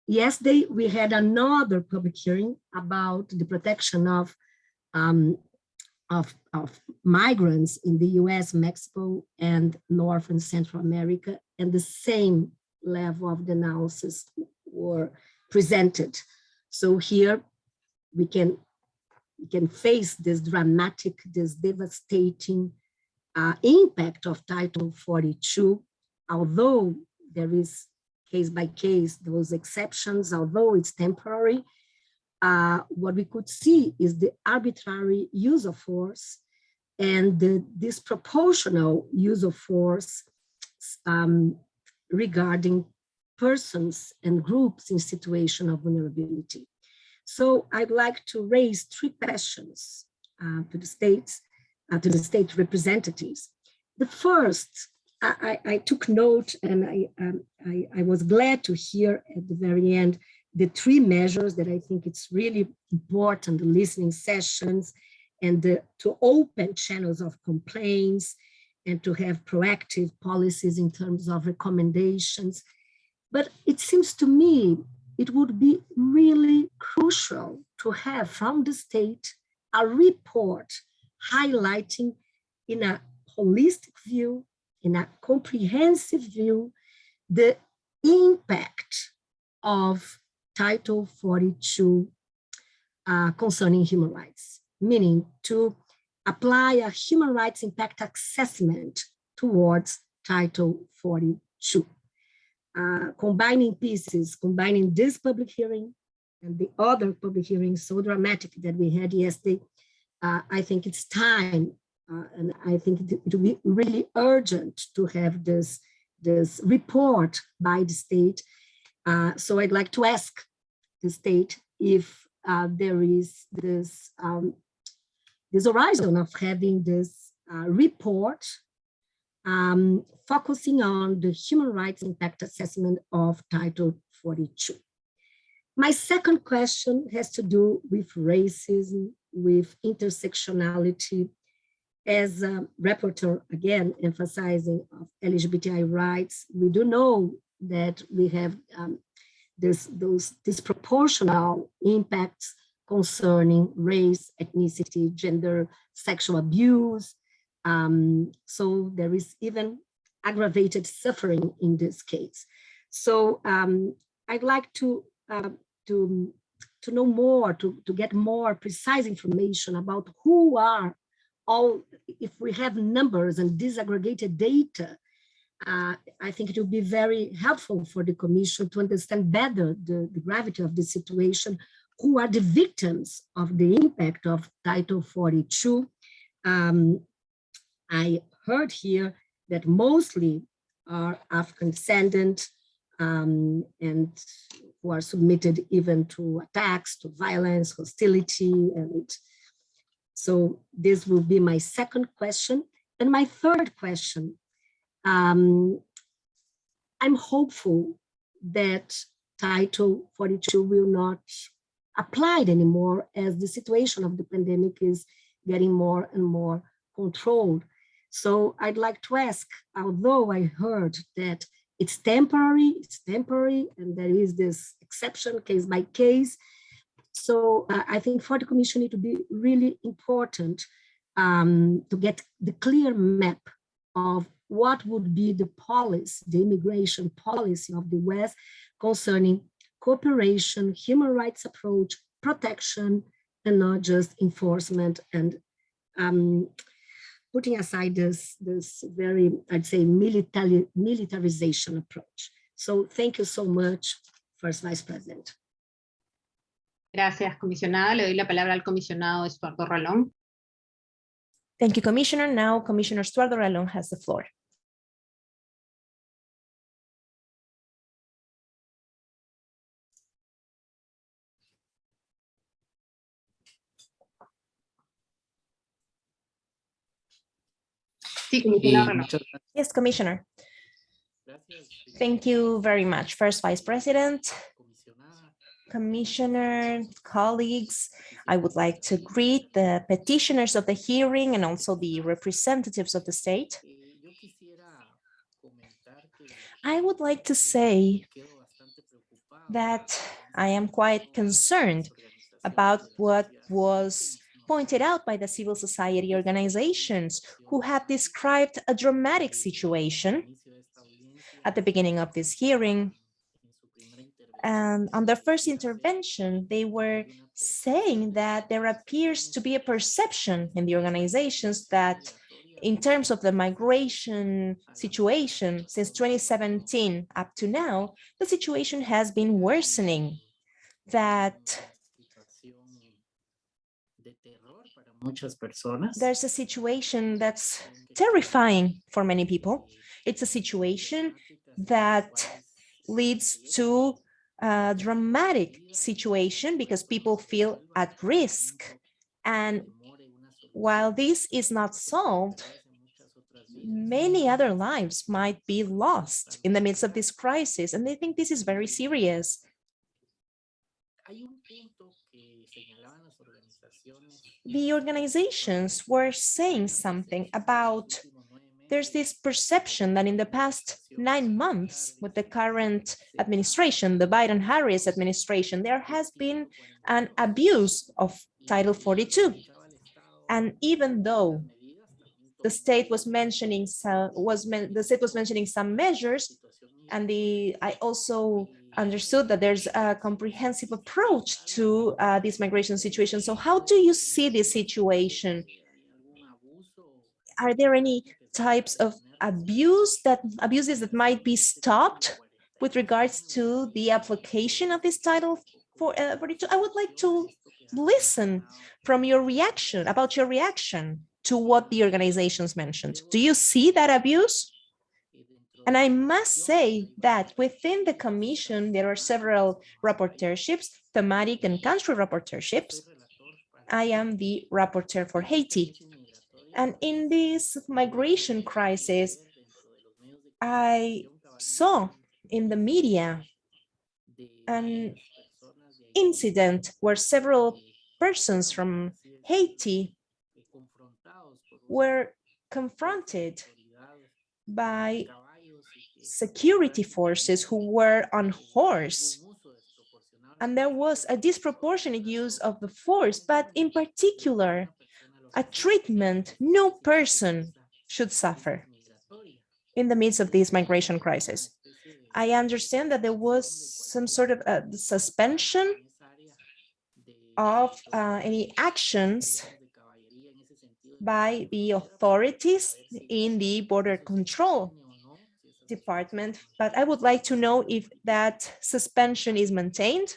Yesterday, we had another public hearing about the protection of, um, of, of migrants in the US, Mexico, and North and Central America, and the same level of analysis were presented so here we can, we can face this dramatic, this devastating uh, impact of Title 42, although there is case by case, those exceptions, although it's temporary, uh, what we could see is the arbitrary use of force and the disproportional use of force um, regarding persons and groups in situation of vulnerability. So I'd like to raise three questions uh, to the states, uh, to the state representatives. The first, I, I, took note and I, um, I, I was glad to hear at the very end the three measures that I think it's really important, the listening sessions and the, to open channels of complaints and to have proactive policies in terms of recommendations. But it seems to me it would be really crucial to have from the state a report highlighting in a holistic view, in a comprehensive view, the impact of Title 42 uh, concerning human rights. meaning to apply a human rights impact assessment towards Title 42. Uh, combining pieces, combining this public hearing and the other public hearings so dramatic that we had yesterday, uh, I think it's time, uh, and I think it, it will be really urgent to have this, this report by the state. Uh, so I'd like to ask the state if uh, there is this, um, this horizon of having this uh, report um, focusing on the human rights impact assessment of Title 42. My second question has to do with racism, with intersectionality. As a rapporteur, again, emphasizing of LGBTI rights, we do know that we have um, this, those disproportional impacts concerning race, ethnicity, gender, sexual abuse, um, so there is even aggravated suffering in this case. So um, I'd like to, uh, to, to know more, to, to get more precise information about who are all, if we have numbers and disaggregated data, uh, I think it will be very helpful for the commission to understand better the, the gravity of the situation, who are the victims of the impact of Title 42, um, I heard here that mostly are African descendant um, and who are submitted even to attacks, to violence, hostility. And so this will be my second question. And my third question, um, I'm hopeful that Title 42 will not applied anymore as the situation of the pandemic is getting more and more controlled. So I'd like to ask, although I heard that it's temporary, it's temporary, and there is this exception case by case. So uh, I think for the commission it would be really important um, to get the clear map of what would be the policy, the immigration policy of the West concerning cooperation, human rights approach, protection, and not just enforcement and um, putting aside this, this very, I'd say, military, militarization approach. So thank you so much, First Vice President. Gracias, comisionada. Le doy la palabra al comisionado Estuardo Ralón. Thank you, Commissioner. Now, Commissioner Estuardo Ralón has the floor. Sí. Yes, Commissioner. Thank you very much. First Vice President, Commissioner, colleagues, I would like to greet the petitioners of the hearing and also the representatives of the state. I would like to say that I am quite concerned about what was pointed out by the civil society organizations who have described a dramatic situation at the beginning of this hearing. And on their first intervention, they were saying that there appears to be a perception in the organizations that in terms of the migration situation since 2017 up to now, the situation has been worsening, that there's a situation that's terrifying for many people. It's a situation that leads to a dramatic situation because people feel at risk. And while this is not solved, many other lives might be lost in the midst of this crisis. And they think this is very serious. The organizations were saying something about there's this perception that in the past nine months with the current administration, the Biden-Harris administration, there has been an abuse of Title 42. And even though the state was mentioning some, was the state was mentioning some measures, and the I also understood that there's a comprehensive approach to uh, this migration situation. So how do you see this situation? Are there any types of abuse that abuses that might be stopped with regards to the application of this title for uh, 42? I would like to listen from your reaction about your reaction to what the organizations mentioned. Do you see that abuse? And I must say that within the commission, there are several rapporteurships, thematic and country rapporteurships. I am the rapporteur for Haiti. And in this migration crisis, I saw in the media an incident where several persons from Haiti were confronted by security forces who were on horse. And there was a disproportionate use of the force, but in particular, a treatment no person should suffer in the midst of this migration crisis. I understand that there was some sort of a suspension of uh, any actions by the authorities in the border control department, but I would like to know if that suspension is maintained.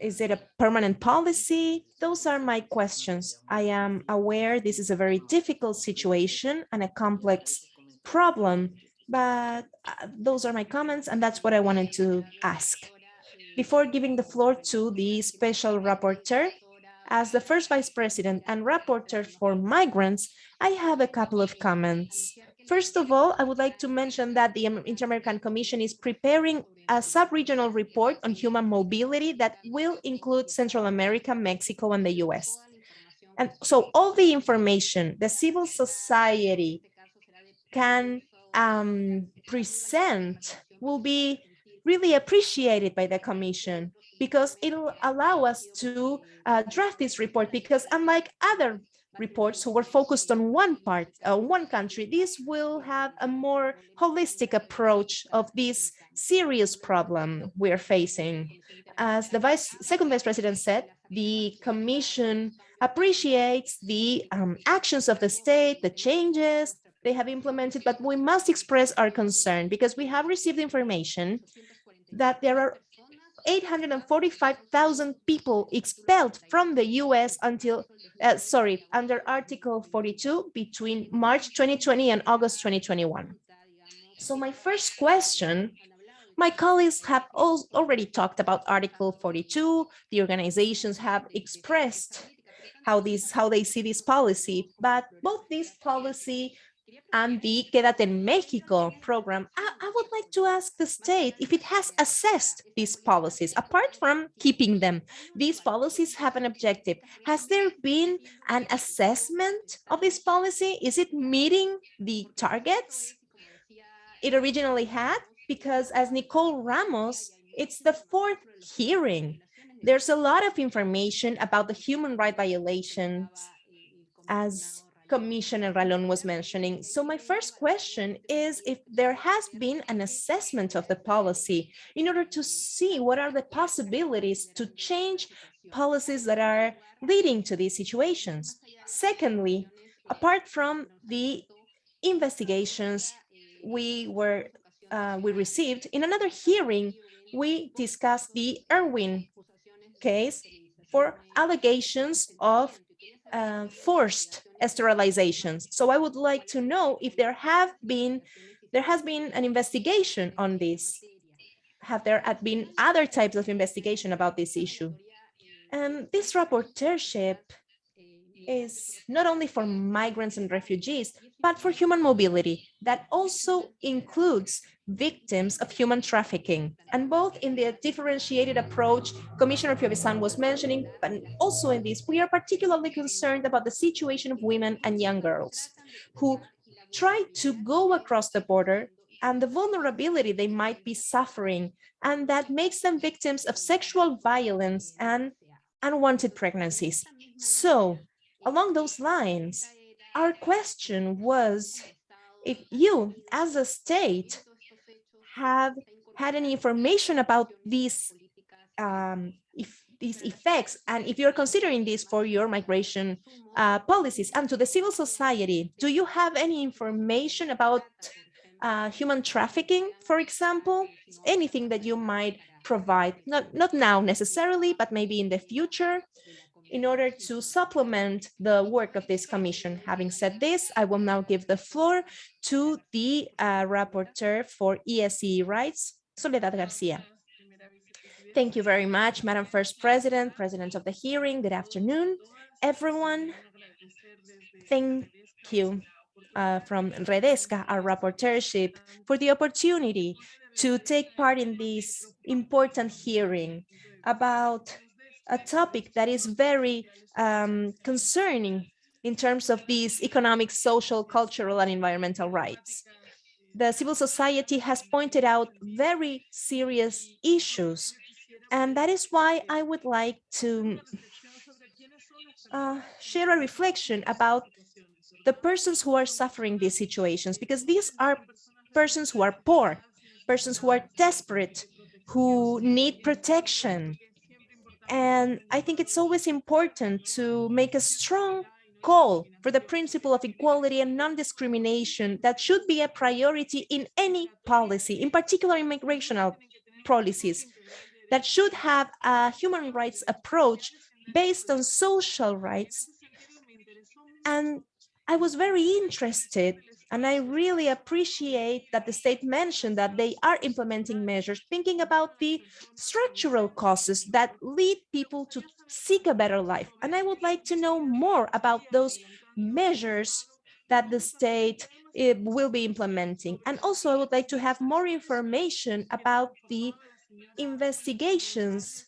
Is it a permanent policy? Those are my questions. I am aware this is a very difficult situation and a complex problem, but uh, those are my comments and that's what I wanted to ask. Before giving the floor to the special rapporteur, as the first vice president and rapporteur for migrants, I have a couple of comments. First of all, I would like to mention that the Inter-American Commission is preparing a sub-regional report on human mobility that will include Central America, Mexico, and the US. And so all the information the civil society can um, present will be really appreciated by the Commission because it'll allow us to uh, draft this report because unlike other reports who were focused on one part, uh, one country, this will have a more holistic approach of this serious problem we're facing. As the vice, second vice president said, the commission appreciates the um, actions of the state, the changes they have implemented, but we must express our concern because we have received information that there are 845,000 people expelled from the US until, uh, sorry, under Article 42 between March 2020 and August 2021. So my first question, my colleagues have already talked about Article 42. The organizations have expressed how these how they see this policy, but both this policy and the Quédate en Mexico program, I, I, would like to ask the state if it has assessed these policies. Apart from keeping them, these policies have an objective. Has there been an assessment of this policy? Is it meeting the targets it originally had? Because as Nicole Ramos, it's the fourth hearing. There's a lot of information about the human right violations as Commissioner Ralón was mentioning. So my first question is if there has been an assessment of the policy in order to see what are the possibilities to change policies that are leading to these situations. Secondly, apart from the investigations we were uh, we received in another hearing, we discussed the Irwin case for allegations of uh, forced sterilizations. So I would like to know if there have been, there has been an investigation on this. Have there been other types of investigation about this issue? And this rapporteurship is not only for migrants and refugees, but for human mobility that also includes victims of human trafficking. And both in the differentiated approach Commissioner Piovesan was mentioning, but also in this, we are particularly concerned about the situation of women and young girls who try to go across the border and the vulnerability they might be suffering, and that makes them victims of sexual violence and unwanted pregnancies. So along those lines, our question was if you as a state have had any information about these um, if these effects and if you're considering this for your migration uh, policies and to the civil society, do you have any information about uh, human trafficking, for example, anything that you might provide, not, not now necessarily, but maybe in the future, in order to supplement the work of this commission. Having said this, I will now give the floor to the uh, rapporteur for ESE rights, Soledad Garcia. Thank you very much, Madam First President, President of the hearing. Good afternoon, everyone. Thank you uh, from Redesca, our rapporteurship, for the opportunity to take part in this important hearing about a topic that is very um, concerning in terms of these economic, social, cultural, and environmental rights. The civil society has pointed out very serious issues and that is why I would like to uh, share a reflection about the persons who are suffering these situations, because these are persons who are poor, persons who are desperate, who need protection. And I think it's always important to make a strong call for the principle of equality and non-discrimination that should be a priority in any policy, in particular immigrational policies, that should have a human rights approach based on social rights. And I was very interested and I really appreciate that the state mentioned that they are implementing measures thinking about the structural causes that lead people to seek a better life. And I would like to know more about those measures that the state uh, will be implementing. And also I would like to have more information about the investigations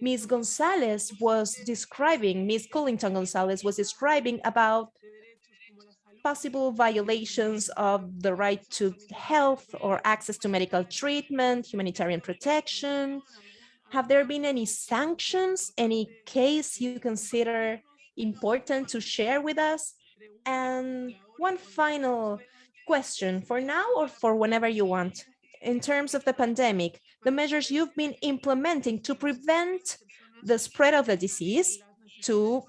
Ms. Gonzalez was describing, Ms. Culliton Gonzalez was describing about possible violations of the right to health or access to medical treatment, humanitarian protection. Have there been any sanctions, any case you consider important to share with us? And one final question for now or for whenever you want. In terms of the pandemic, the measures you've been implementing to prevent the spread of the disease, to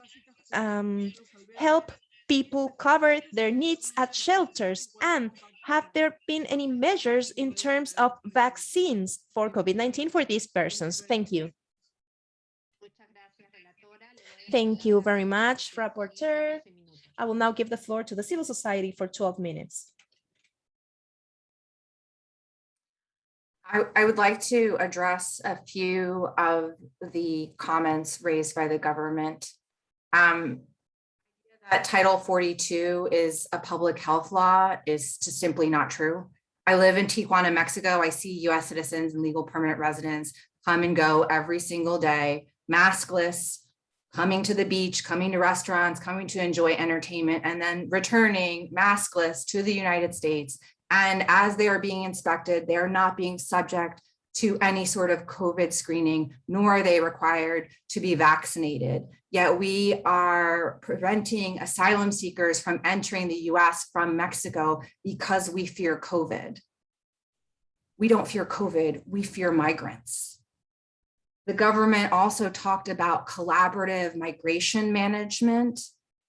um, help people cover their needs at shelters, and have there been any measures in terms of vaccines for COVID-19 for these persons? Thank you. Thank you very much, Rapporteur. I will now give the floor to the civil society for 12 minutes. I, I would like to address a few of the comments raised by the government. Um, that Title 42 is a public health law is just simply not true. I live in Tijuana, Mexico. I see US citizens and legal permanent residents come and go every single day, maskless, coming to the beach, coming to restaurants, coming to enjoy entertainment, and then returning maskless to the United States and as they are being inspected, they are not being subject to any sort of COVID screening, nor are they required to be vaccinated. Yet we are preventing asylum seekers from entering the US from Mexico because we fear COVID. We don't fear COVID, we fear migrants. The government also talked about collaborative migration management,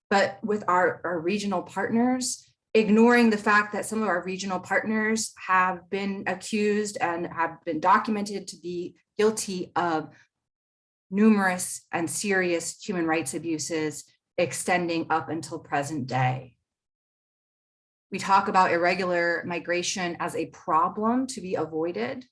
but with our, our regional partners, ignoring the fact that some of our regional partners have been accused and have been documented to be guilty of numerous and serious human rights abuses extending up until present day. We talk about irregular migration as a problem to be avoided.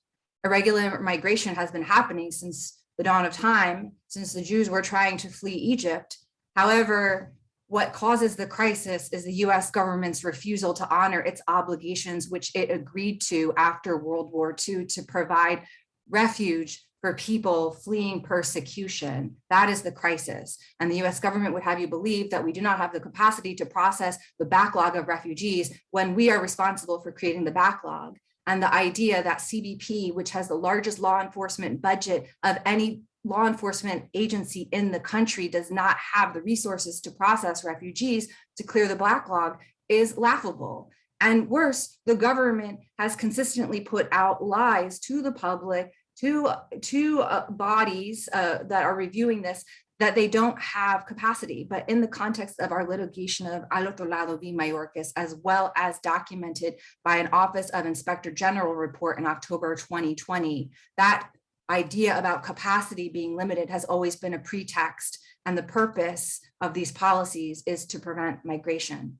Irregular migration has been happening since the dawn of time, since the Jews were trying to flee Egypt. However, what causes the crisis is the US government's refusal to honor its obligations, which it agreed to after World War II to provide refuge for people fleeing persecution. That is the crisis. And the US government would have you believe that we do not have the capacity to process the backlog of refugees when we are responsible for creating the backlog. And the idea that CBP, which has the largest law enforcement budget of any law enforcement agency in the country does not have the resources to process refugees to clear the backlog is laughable. And worse, the government has consistently put out lies to the public, to, to uh, bodies uh, that are reviewing this, that they don't have capacity. But in the context of our litigation of Al Otro Lado v. Mayorkas, as well as documented by an Office of Inspector General report in October 2020, that idea about capacity being limited has always been a pretext. And the purpose of these policies is to prevent migration.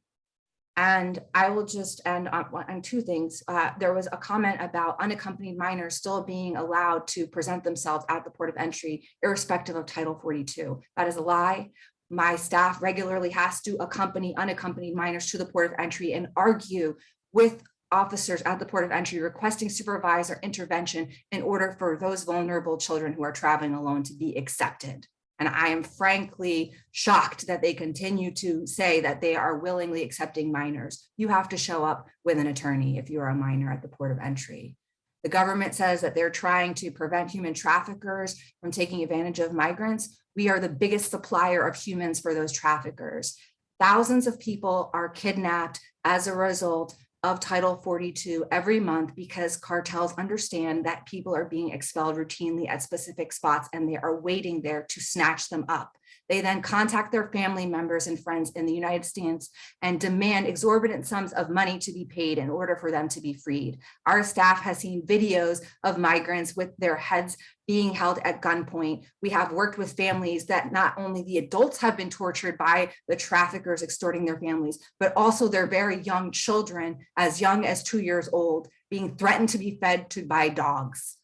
And I will just end on, on two things. Uh, there was a comment about unaccompanied minors still being allowed to present themselves at the port of entry, irrespective of Title 42. That is a lie. My staff regularly has to accompany unaccompanied minors to the port of entry and argue with officers at the port of entry requesting supervisor intervention in order for those vulnerable children who are traveling alone to be accepted. And I am frankly shocked that they continue to say that they are willingly accepting minors. You have to show up with an attorney if you're a minor at the port of entry. The government says that they're trying to prevent human traffickers from taking advantage of migrants. We are the biggest supplier of humans for those traffickers. Thousands of people are kidnapped as a result of Title 42 every month because cartels understand that people are being expelled routinely at specific spots and they are waiting there to snatch them up. They then contact their family members and friends in the United States and demand exorbitant sums of money to be paid in order for them to be freed. Our staff has seen videos of migrants with their heads being held at gunpoint. We have worked with families that not only the adults have been tortured by the traffickers extorting their families, but also their very young children as young as two years old being threatened to be fed to by dogs.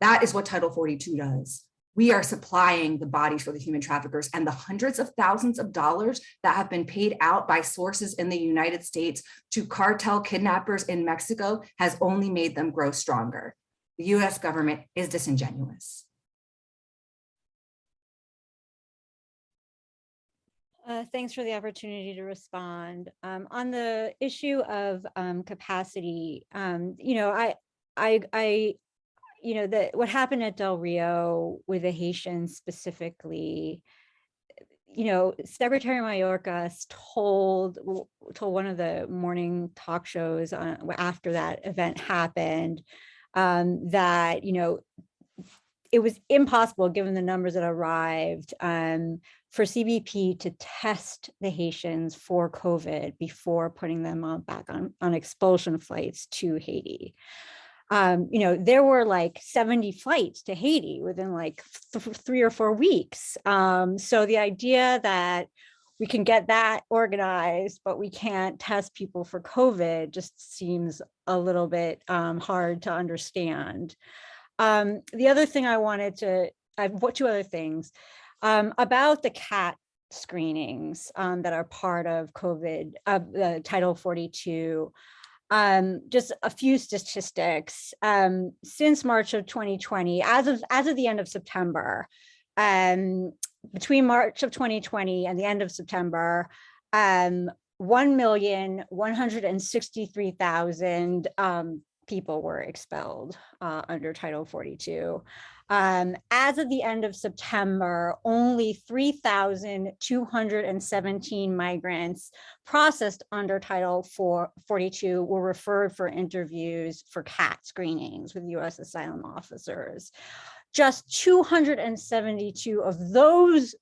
That is what Title 42 does we are supplying the bodies for the human traffickers and the hundreds of thousands of dollars that have been paid out by sources in the United States to cartel kidnappers in Mexico has only made them grow stronger. The US government is disingenuous. Uh, thanks for the opportunity to respond. Um, on the issue of um, capacity, um, you know, I, I, I, you know, the what happened at Del Rio with the Haitians specifically, you know, Secretary Mayorkas told told one of the morning talk shows on, after that event happened um, that you know it was impossible given the numbers that arrived um, for CBP to test the Haitians for COVID before putting them on back on, on expulsion flights to Haiti. Um, you know, there were like 70 flights to Haiti within like th three or four weeks. Um, so the idea that we can get that organized, but we can't test people for COVID just seems a little bit um, hard to understand. Um, the other thing I wanted to, I have two other things um, about the CAT screenings um, that are part of COVID, uh, the Title 42. Um, just a few statistics. Um, since March of 2020, as of as of the end of September, um, between March of 2020 and the end of September, um, 1,163,000 um, people were expelled uh, under Title 42. Um, as of the end of September, only 3,217 migrants processed under Title 42 were referred for interviews for CAT screenings with U.S. asylum officers. Just 272 of those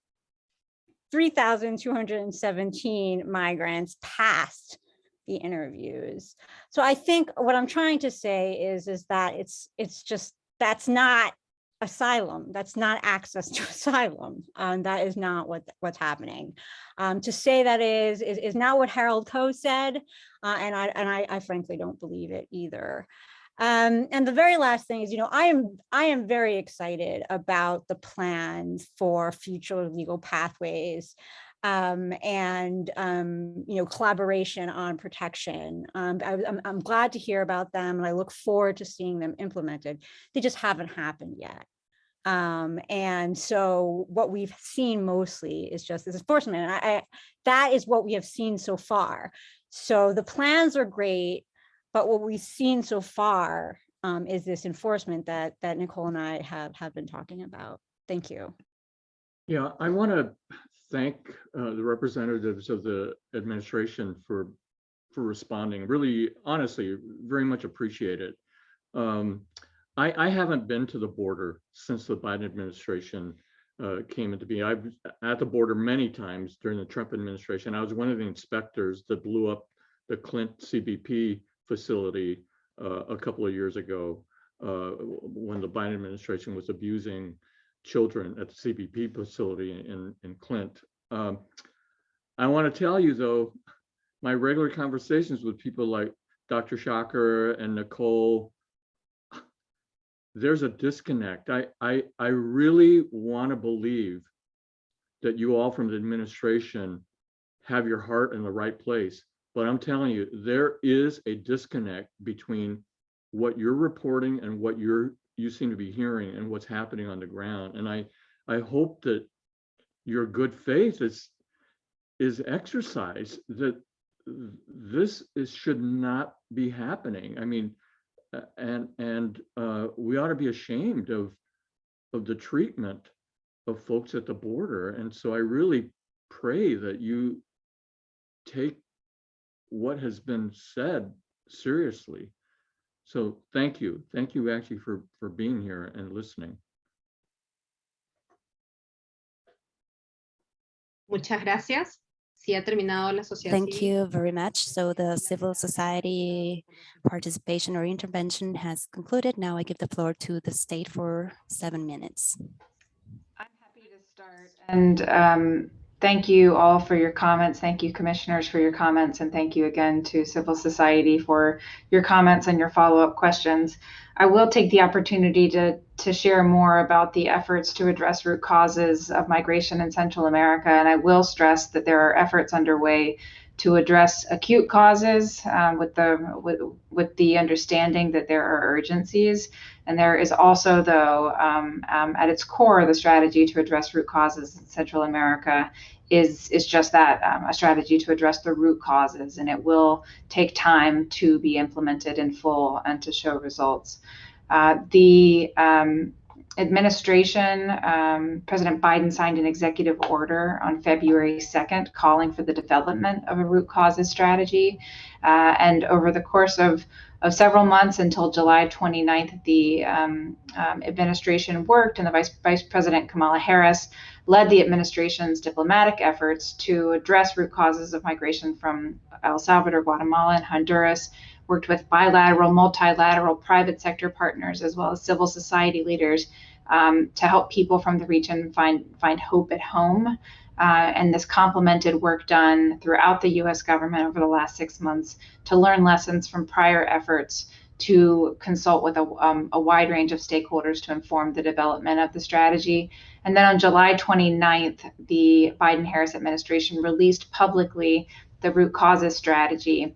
3,217 migrants passed the interviews. So I think what I'm trying to say is, is that it's it's just that's not asylum. That's not access to asylum. Um, that is not what what's happening. Um, to say that is, is is not what Harold Koh said, uh, and I and I, I frankly don't believe it either. Um, and the very last thing is, you know, I am I am very excited about the plans for future legal pathways um, and, um, you know, collaboration on protection. Um, I, I'm, I'm glad to hear about them and I look forward to seeing them implemented. They just haven't happened yet. Um, and so what we've seen mostly is just this enforcement. And I, I, that is what we have seen so far. So the plans are great, but what we've seen so far um, is this enforcement that that Nicole and I have have been talking about. Thank you. Yeah, I want to thank uh, the representatives of the administration for for responding. Really, honestly, very much appreciate it. Um, I, I haven't been to the border since the Biden administration uh, came into being. I've at the border many times during the Trump administration. I was one of the inspectors that blew up the Clint CBP facility uh, a couple of years ago uh, when the Biden administration was abusing children at the CBP facility in, in Clint. Um, I want to tell you though, my regular conversations with people like Dr. Schacher and Nicole, there's a disconnect. I, I, I really want to believe that you all from the administration have your heart in the right place. But I'm telling you, there is a disconnect between what you're reporting and what you're you seem to be hearing and what's happening on the ground. And I I hope that your good faith is is exercised that this is should not be happening. I mean, and and uh, we ought to be ashamed of of the treatment of folks at the border. And so I really pray that you take what has been said seriously. So thank you. Thank you actually for, for being here and listening. Muchas gracias. Si ha terminado la sociedad Thank civil. you very much. So the civil society participation or intervention has concluded. Now I give the floor to the state for seven minutes. I'm happy to start. And um, thank you all for your comments. Thank you, commissioners, for your comments. And thank you again to civil society for your comments and your follow-up questions. I will take the opportunity to, to share more about the efforts to address root causes of migration in Central America. And I will stress that there are efforts underway to address acute causes um, with the with, with the understanding that there are urgencies. And there is also, though, um, um, at its core, the strategy to address root causes in Central America is is just that um, a strategy to address the root causes, and it will take time to be implemented in full and to show results. Uh, the um, administration, um, President Biden signed an executive order on February 2nd calling for the development of a root causes strategy. Uh, and over the course of, of several months until July 29th, the um, um, administration worked and the Vice, Vice President Kamala Harris led the administration's diplomatic efforts to address root causes of migration from El Salvador, Guatemala, and Honduras worked with bilateral, multilateral, private sector partners, as well as civil society leaders um, to help people from the region find, find hope at home. Uh, and this complemented work done throughout the US government over the last six months to learn lessons from prior efforts to consult with a, um, a wide range of stakeholders to inform the development of the strategy. And then on July 29th, the Biden Harris administration released publicly the root causes strategy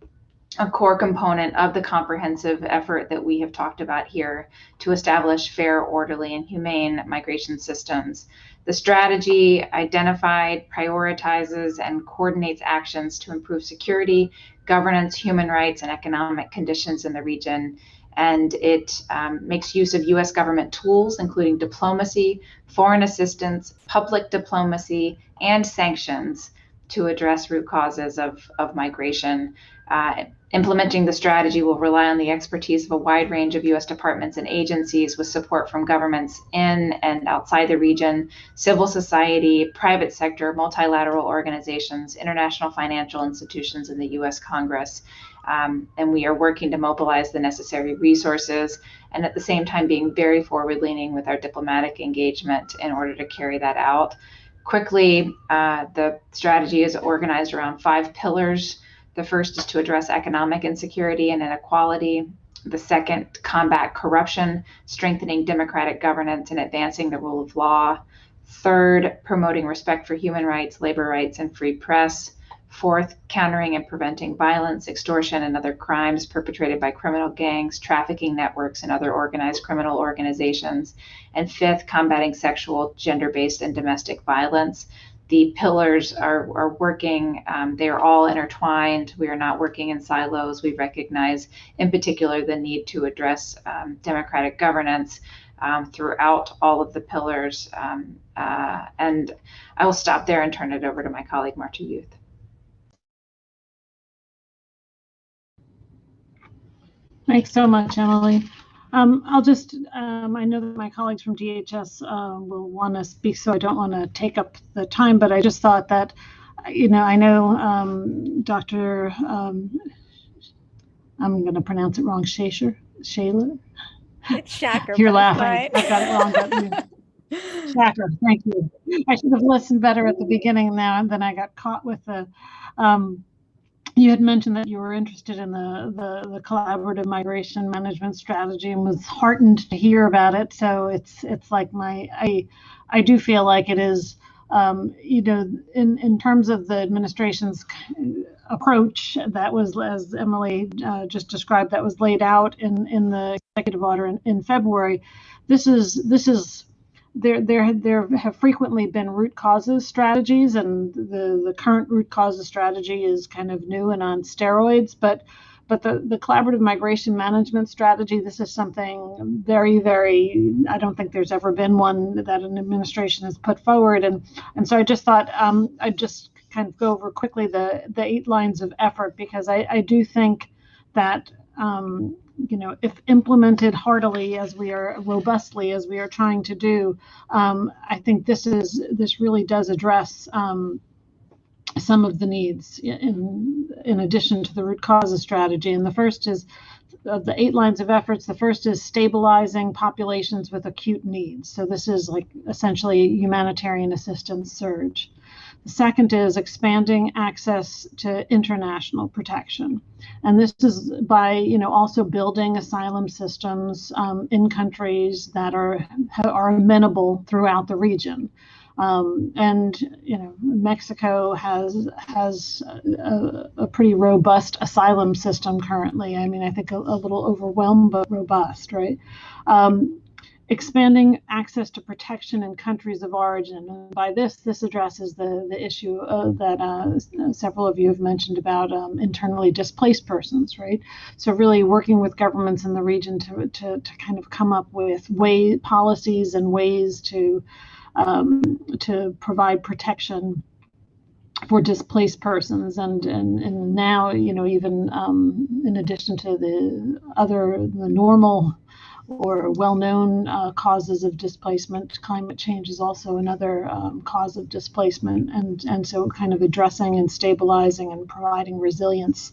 a core component of the comprehensive effort that we have talked about here to establish fair, orderly, and humane migration systems. The strategy identified, prioritizes, and coordinates actions to improve security, governance, human rights, and economic conditions in the region. And it um, makes use of US government tools, including diplomacy, foreign assistance, public diplomacy, and sanctions to address root causes of, of migration. Uh, implementing the strategy will rely on the expertise of a wide range of U.S. departments and agencies with support from governments in and outside the region, civil society, private sector, multilateral organizations, international financial institutions, and the U.S. Congress. Um, and we are working to mobilize the necessary resources and at the same time being very forward leaning with our diplomatic engagement in order to carry that out. Quickly, uh, the strategy is organized around five pillars. The first is to address economic insecurity and inequality. The second, combat corruption, strengthening democratic governance and advancing the rule of law. Third, promoting respect for human rights, labor rights, and free press. Fourth, countering and preventing violence, extortion, and other crimes perpetrated by criminal gangs, trafficking networks, and other organized criminal organizations. And fifth, combating sexual, gender based, and domestic violence. The pillars are, are working, um, they are all intertwined. We are not working in silos. We recognize, in particular, the need to address um, democratic governance. Um, throughout all of the pillars. Um, uh, and I will stop there and turn it over to my colleague, Marta Youth. Thanks so much, Emily. Um, I'll just, um, I know that my colleagues from DHS uh, will want to speak, so I don't want to take up the time, but I just thought that, you know, I know um, Dr. Um, I'm going to pronounce it wrong, Shacher, Shaler? It's Shacker. You're laughing. fine. I got it wrong. Shacker, thank you. I should have listened better at the beginning now, and then I got caught with the, um, you had mentioned that you were interested in the, the, the collaborative migration management strategy and was heartened to hear about it. So it's, it's like my, I, I do feel like it is, um, you know, in, in terms of the administration's approach that was, as Emily uh, just described, that was laid out in, in the executive order in, in February. This is, this is, there, there, there have frequently been root causes strategies, and the, the current root causes strategy is kind of new and on steroids. But, but the, the collaborative migration management strategy, this is something very, very. I don't think there's ever been one that an administration has put forward, and and so I just thought um, I'd just kind of go over quickly the the eight lines of effort because I, I do think that um, you know, if implemented heartily as we are robustly as we are trying to do, um, I think this is this really does address um, some of the needs in in addition to the root causes strategy. And the first is of the eight lines of efforts. The first is stabilizing populations with acute needs. So this is like essentially humanitarian assistance surge. Second is expanding access to international protection. And this is by, you know, also building asylum systems um, in countries that are, are amenable throughout the region. Um, and you know Mexico has has a, a, pretty robust asylum system currently. I mean, I think a, a little overwhelmed, but robust, right? Um, expanding access to protection in countries of origin. And by this, this addresses the the issue uh, that uh, several of you have mentioned about um, internally displaced persons, right? So really working with governments in the region to to, to kind of come up with way policies and ways to um, to provide protection for displaced persons and, and and now you know even um, in addition to the other the normal or well-known uh, causes of displacement climate change is also another um, cause of displacement and and so kind of addressing and stabilizing and providing resilience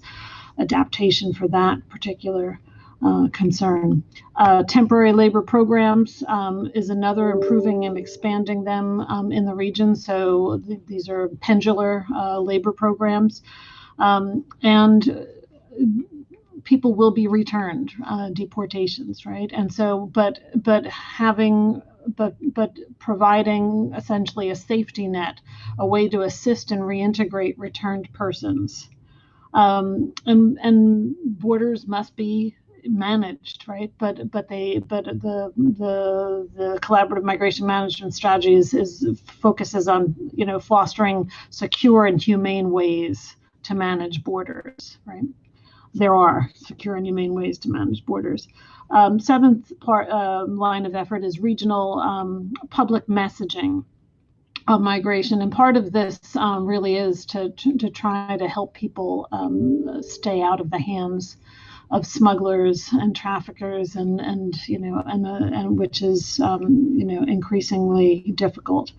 adaptation for that particular uh, concern. Uh, temporary labor programs um, is another improving and expanding them um, in the region. So th these are pendular uh, labor programs. Um, and people will be returned, uh, deportations, right? And so, but but having but but providing essentially a safety net, a way to assist and reintegrate returned persons. Um, and and borders must be managed right but but they but the the the collaborative migration management strategy is, is focuses on you know fostering secure and humane ways to manage borders right there are secure and humane ways to manage borders. Um, seventh part uh, line of effort is regional um, public messaging of migration. And part of this um, really is to, to, to try to help people um, stay out of the hands of smugglers and traffickers and and you know and uh, and which is um, you know increasingly difficult.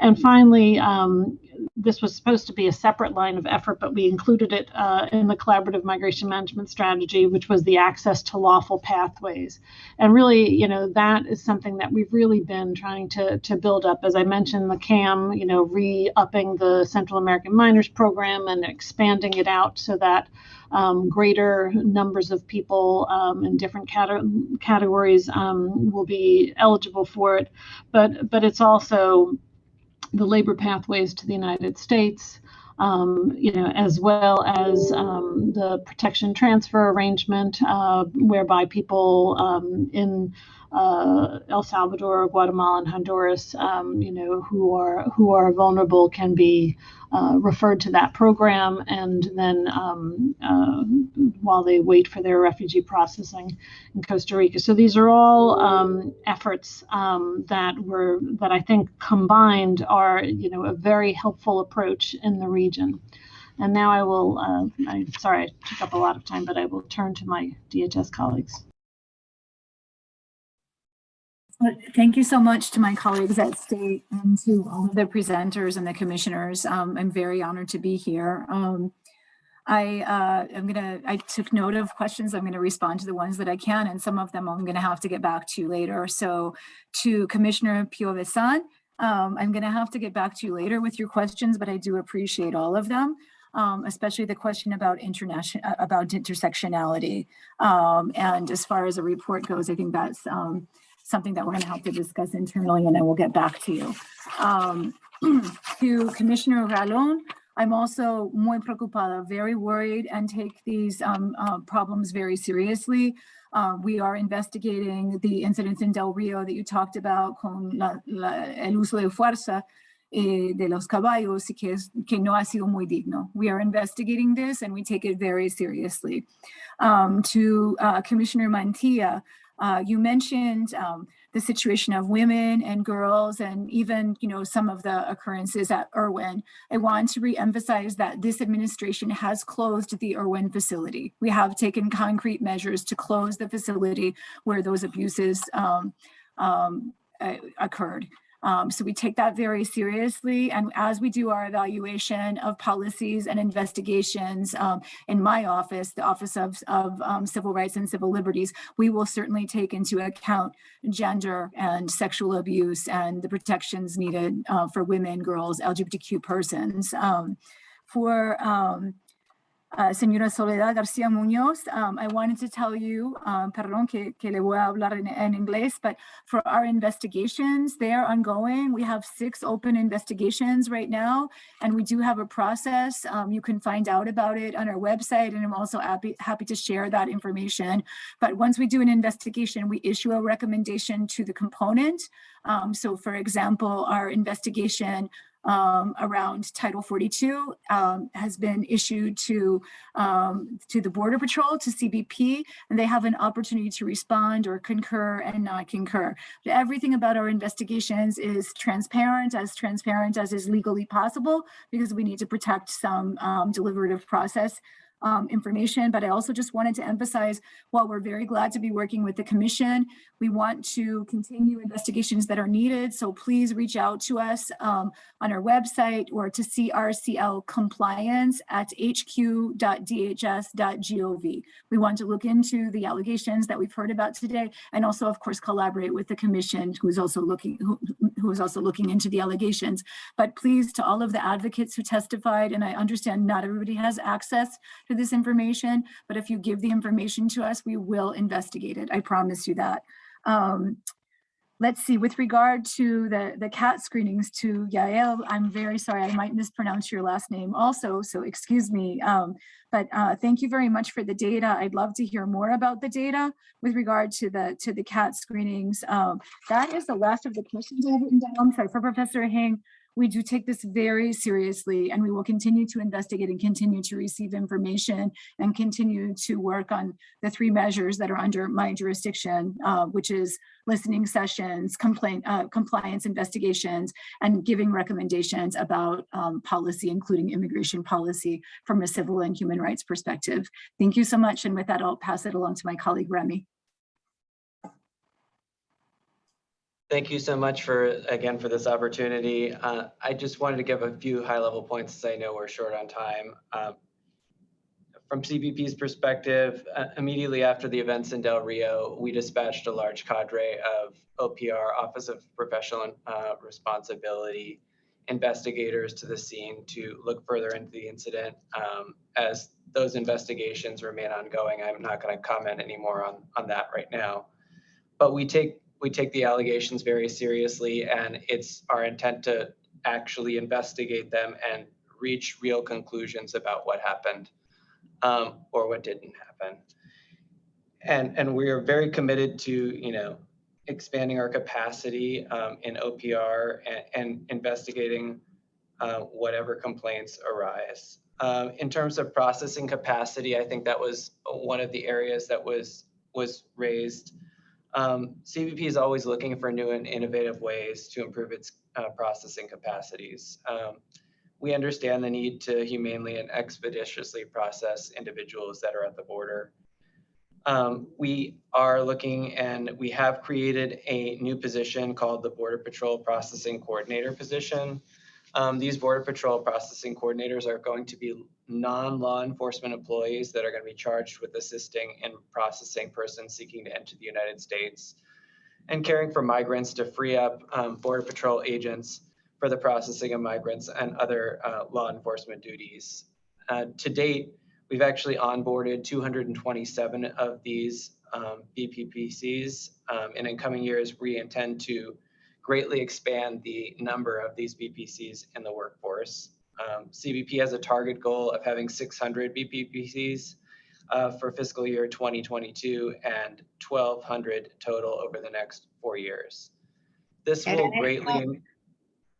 And finally um, this was supposed to be a separate line of effort but we included it uh, in the collaborative migration management strategy which was the access to lawful pathways and really you know that is something that we've really been trying to to build up as i mentioned the cam you know re-upping the central american minors program and expanding it out so that um, greater numbers of people um, in different cate- categories um, will be eligible for it. But but it's also the labor pathways to the United States. Um, you know, as well as um, the protection transfer arrangement, uh, whereby people um, in uh, El Salvador, Guatemala, and Honduras, um, you know, who are who are vulnerable can be uh, referred to that program, and then um, uh, while they wait for their refugee processing in Costa Rica. So these are all um, efforts um, that were that I think combined are you know a very helpful approach in the region. And now I will, uh, I'm sorry, I took up a lot of time, but I will turn to my DHS colleagues. Thank you so much to my colleagues at State and to all of the presenters and the commissioners. Um, I'm very honored to be here. Um, I, uh, I'm gonna, I took note of questions. I'm gonna respond to the ones that I can, and some of them I'm gonna have to get back to you later. So to Commissioner Piovesan, um, I'm gonna have to get back to you later with your questions, but I do appreciate all of them. Um, especially the question about international, about intersectionality. Um, and as far as a report goes, I think that's, um, something that we're going to have to discuss internally and I will get back to you. Um, to Commissioner Ralón, I'm also muy preocupada, very worried and take these um, uh, problems very seriously. Uh, we are investigating the incidents in Del Rio that you talked about con la, la, el uso de fuerza eh, de los caballos y que, es, que no ha sido muy digno. We are investigating this and we take it very seriously. Um, to uh, Commissioner Mantilla, uh, you mentioned um, the situation of women and girls and even, you know, some of the occurrences at Irwin. I want to re-emphasize that this administration has closed the Irwin facility. We have taken concrete measures to close the facility where those abuses um, um, uh, occurred. Um, so we take that very seriously. And as we do our evaluation of policies and investigations um, in my office, the Office of, of um, Civil Rights and Civil Liberties, we will certainly take into account gender and sexual abuse and the protections needed uh, for women, girls, LGBTQ persons. Um, for um, uh, señora Soledad García Muñoz, um, I wanted to tell you, um, perdón que, que le voy a hablar en, en inglés, but for our investigations, they are ongoing. We have six open investigations right now, and we do have a process. Um, you can find out about it on our website, and I'm also happy, happy to share that information. But once we do an investigation, we issue a recommendation to the component. Um, so for example, our investigation um, around Title 42 um, has been issued to, um, to the Border Patrol, to CBP, and they have an opportunity to respond or concur and not concur. But everything about our investigations is transparent, as transparent as is legally possible, because we need to protect some um, deliberative process um, information, but I also just wanted to emphasize while we're very glad to be working with the commission, we want to continue investigations that are needed. So please reach out to us um, on our website or to CRCL compliance at hq.dhs.gov. We want to look into the allegations that we've heard about today and also of course collaborate with the commission who is also looking who, who is also looking into the allegations. But please to all of the advocates who testified and I understand not everybody has access to this information, but if you give the information to us, we will investigate it. I promise you that. Um, let's see, with regard to the, the CAT screenings to Yael, I'm very sorry, I might mispronounce your last name also, so excuse me. Um, but uh, thank you very much for the data. I'd love to hear more about the data with regard to the to the CAT screenings. Um, that is the last of the questions I've written down. I'm sorry, for Professor Hing, we do take this very seriously and we will continue to investigate and continue to receive information and continue to work on the three measures that are under my jurisdiction, uh, which is listening sessions, complaint, uh, compliance investigations, and giving recommendations about um, policy, including immigration policy from a civil and human rights perspective. Thank you so much. And with that, I'll pass it along to my colleague, Remy. Thank you so much for, again, for this opportunity. Uh, I just wanted to give a few high-level points as I know we're short on time. Um, from CBP's perspective, uh, immediately after the events in Del Rio, we dispatched a large cadre of OPR, Office of Professional uh, Responsibility, investigators to the scene to look further into the incident. Um, as those investigations remain ongoing, I'm not going to comment anymore on, on that right now. But we take we take the allegations very seriously and it's our intent to actually investigate them and reach real conclusions about what happened um, or what didn't happen. And, and we are very committed to, you know, expanding our capacity um, in OPR and, and investigating uh, whatever complaints arise. Um, in terms of processing capacity, I think that was one of the areas that was was raised. Um, CBP is always looking for new and innovative ways to improve its uh, processing capacities. Um, we understand the need to humanely and expeditiously process individuals that are at the border. Um, we are looking and we have created a new position called the Border Patrol Processing Coordinator position. Um, these Border Patrol Processing Coordinators are going to be non-law enforcement employees that are going to be charged with assisting in processing persons seeking to enter the United States and caring for migrants to free up um, Border Patrol agents for the processing of migrants and other uh, law enforcement duties. Uh, to date, we've actually onboarded 227 of these um, BPPCs, um, and in coming years, we intend to greatly expand the number of these BPCs in the workforce. Um, CBP has a target goal of having 600 BPPCs uh, for fiscal year 2022 and 1,200 total over the next four years. This will greatly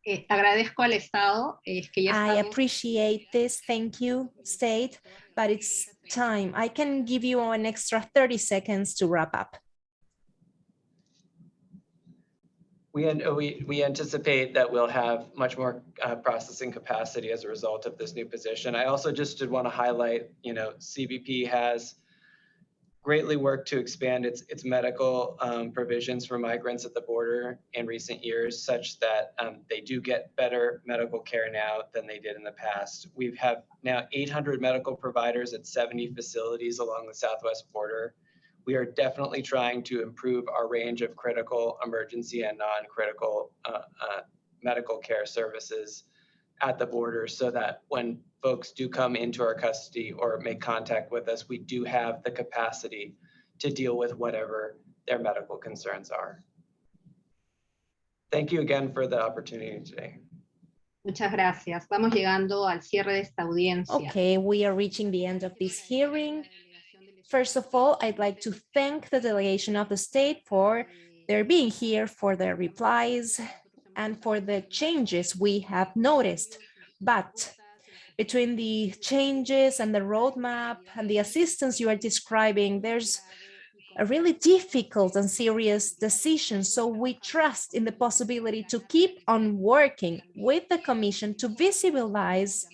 Eh, agradezco al Estado eh, que ya I appreciate this. Thank you, State, but it's time. I can give you an extra 30 seconds to wrap up. We, we, we anticipate that we'll have much more uh, processing capacity as a result of this new position. I also just did want to highlight, you know, CBP has greatly worked to expand its, its medical um, provisions for migrants at the border in recent years, such that um, they do get better medical care now than they did in the past. We have now 800 medical providers at 70 facilities along the southwest border we are definitely trying to improve our range of critical, emergency, and non-critical uh, uh, medical care services at the border so that when folks do come into our custody or make contact with us, we do have the capacity to deal with whatever their medical concerns are. Thank you again for the opportunity today. Muchas gracias. Vamos llegando al cierre de esta audiencia. Okay, we are reaching the end of this hearing. First of all, I'd like to thank the delegation of the state for their being here, for their replies, and for the changes we have noticed. But between the changes and the roadmap and the assistance you are describing, there's a really difficult and serious decision. So we trust in the possibility to keep on working with the Commission to visibilize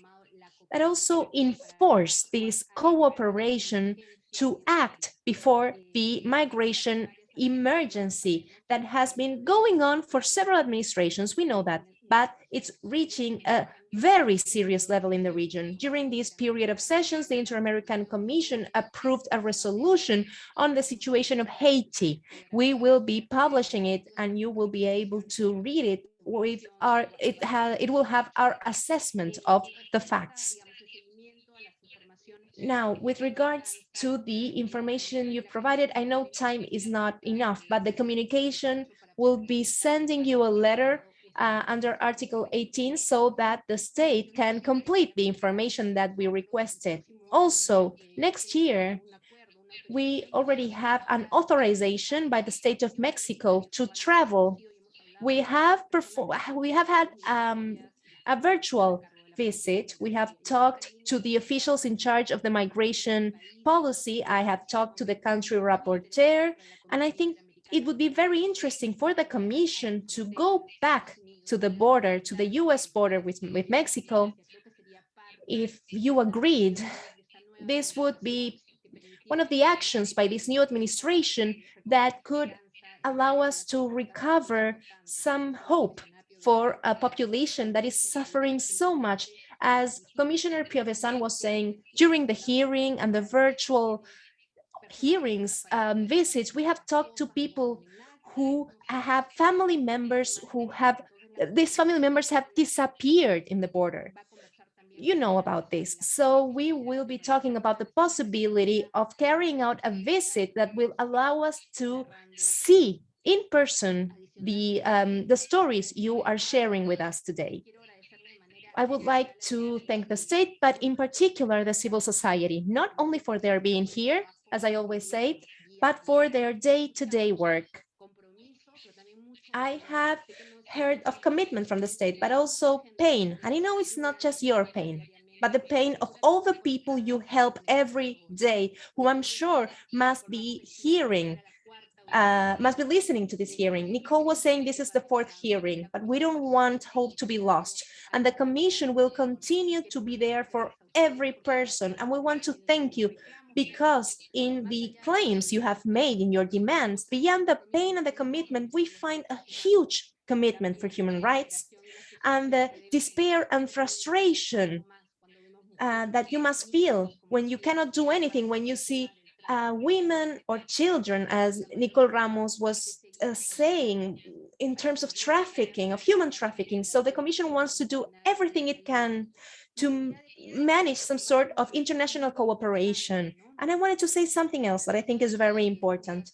but also enforce this cooperation to act before the migration emergency that has been going on for several administrations. We know that, but it's reaching a very serious level in the region. During this period of sessions, the Inter-American Commission approved a resolution on the situation of Haiti. We will be publishing it and you will be able to read it with our, it, ha, it will have our assessment of the facts. Now, with regards to the information you provided, I know time is not enough, but the communication will be sending you a letter uh, under Article 18 so that the state can complete the information that we requested. Also, next year, we already have an authorization by the state of Mexico to travel. We have performed, we have had um, a virtual visit. We have talked to the officials in charge of the migration policy. I have talked to the country rapporteur, and I think it would be very interesting for the commission to go back to the border, to the US border with, with Mexico. If you agreed, this would be one of the actions by this new administration that could allow us to recover some hope for a population that is suffering so much. As Commissioner Piovesan was saying during the hearing and the virtual hearings um, visits, we have talked to people who have family members who have, these family members have disappeared in the border. You know about this. So we will be talking about the possibility of carrying out a visit that will allow us to see in person the, um, the stories you are sharing with us today. I would like to thank the state, but in particular the civil society, not only for their being here, as I always say, but for their day-to-day -day work. I have heard of commitment from the state, but also pain. And I know it's not just your pain, but the pain of all the people you help every day, who I'm sure must be hearing uh, must be listening to this hearing. Nicole was saying this is the fourth hearing, but we don't want hope to be lost. And the commission will continue to be there for every person. And we want to thank you because in the claims you have made in your demands, beyond the pain and the commitment, we find a huge commitment for human rights and the despair and frustration uh, that you must feel when you cannot do anything, when you see uh, women or children, as Nicole Ramos was uh, saying, in terms of trafficking, of human trafficking. So the Commission wants to do everything it can to manage some sort of international cooperation. And I wanted to say something else that I think is very important.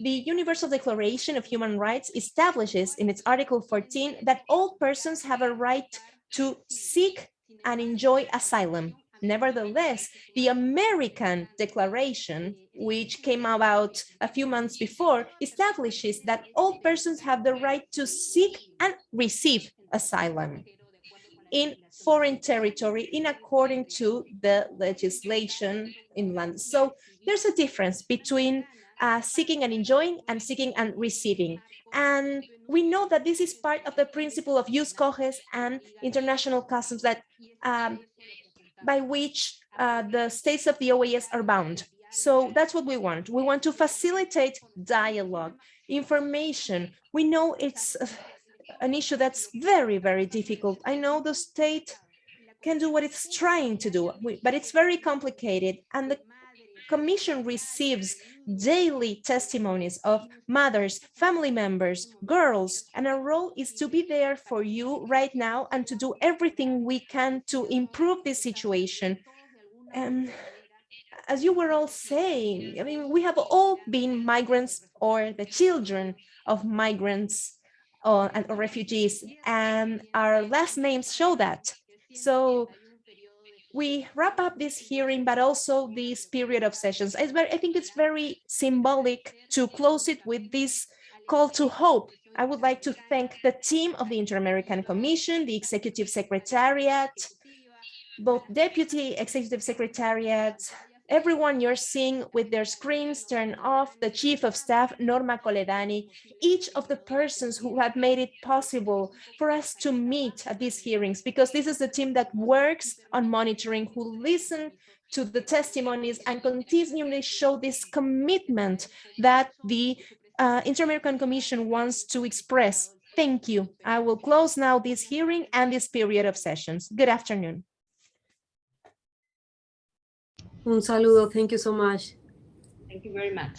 The Universal Declaration of Human Rights establishes in its Article 14 that all persons have a right to seek and enjoy asylum. Nevertheless, the American Declaration, which came about a few months before, establishes that all persons have the right to seek and receive asylum in foreign territory in according to the legislation in land. So there's a difference between uh, seeking and enjoying and seeking and receiving. And we know that this is part of the principle of jus cogens and international customs that um, by which uh, the states of the OAS are bound. So that's what we want. We want to facilitate dialogue, information. We know it's an issue that's very, very difficult. I know the state can do what it's trying to do, but it's very complicated. And the Commission receives daily testimonies of mothers, family members, girls, and our role is to be there for you right now and to do everything we can to improve this situation. And as you were all saying, I mean, we have all been migrants or the children of migrants or, and or refugees, and our last names show that. So we wrap up this hearing, but also this period of sessions. I think it's very symbolic to close it with this call to hope. I would like to thank the team of the Inter-American Commission, the Executive Secretariat, both Deputy Executive Secretariat, everyone you're seeing with their screens turned off, the Chief of Staff, Norma Colledani, each of the persons who have made it possible for us to meet at these hearings, because this is the team that works on monitoring, who listen to the testimonies and continually show this commitment that the uh, Inter-American Commission wants to express. Thank you. I will close now this hearing and this period of sessions. Good afternoon. Un saludo. Thank you so much. Thank you very much.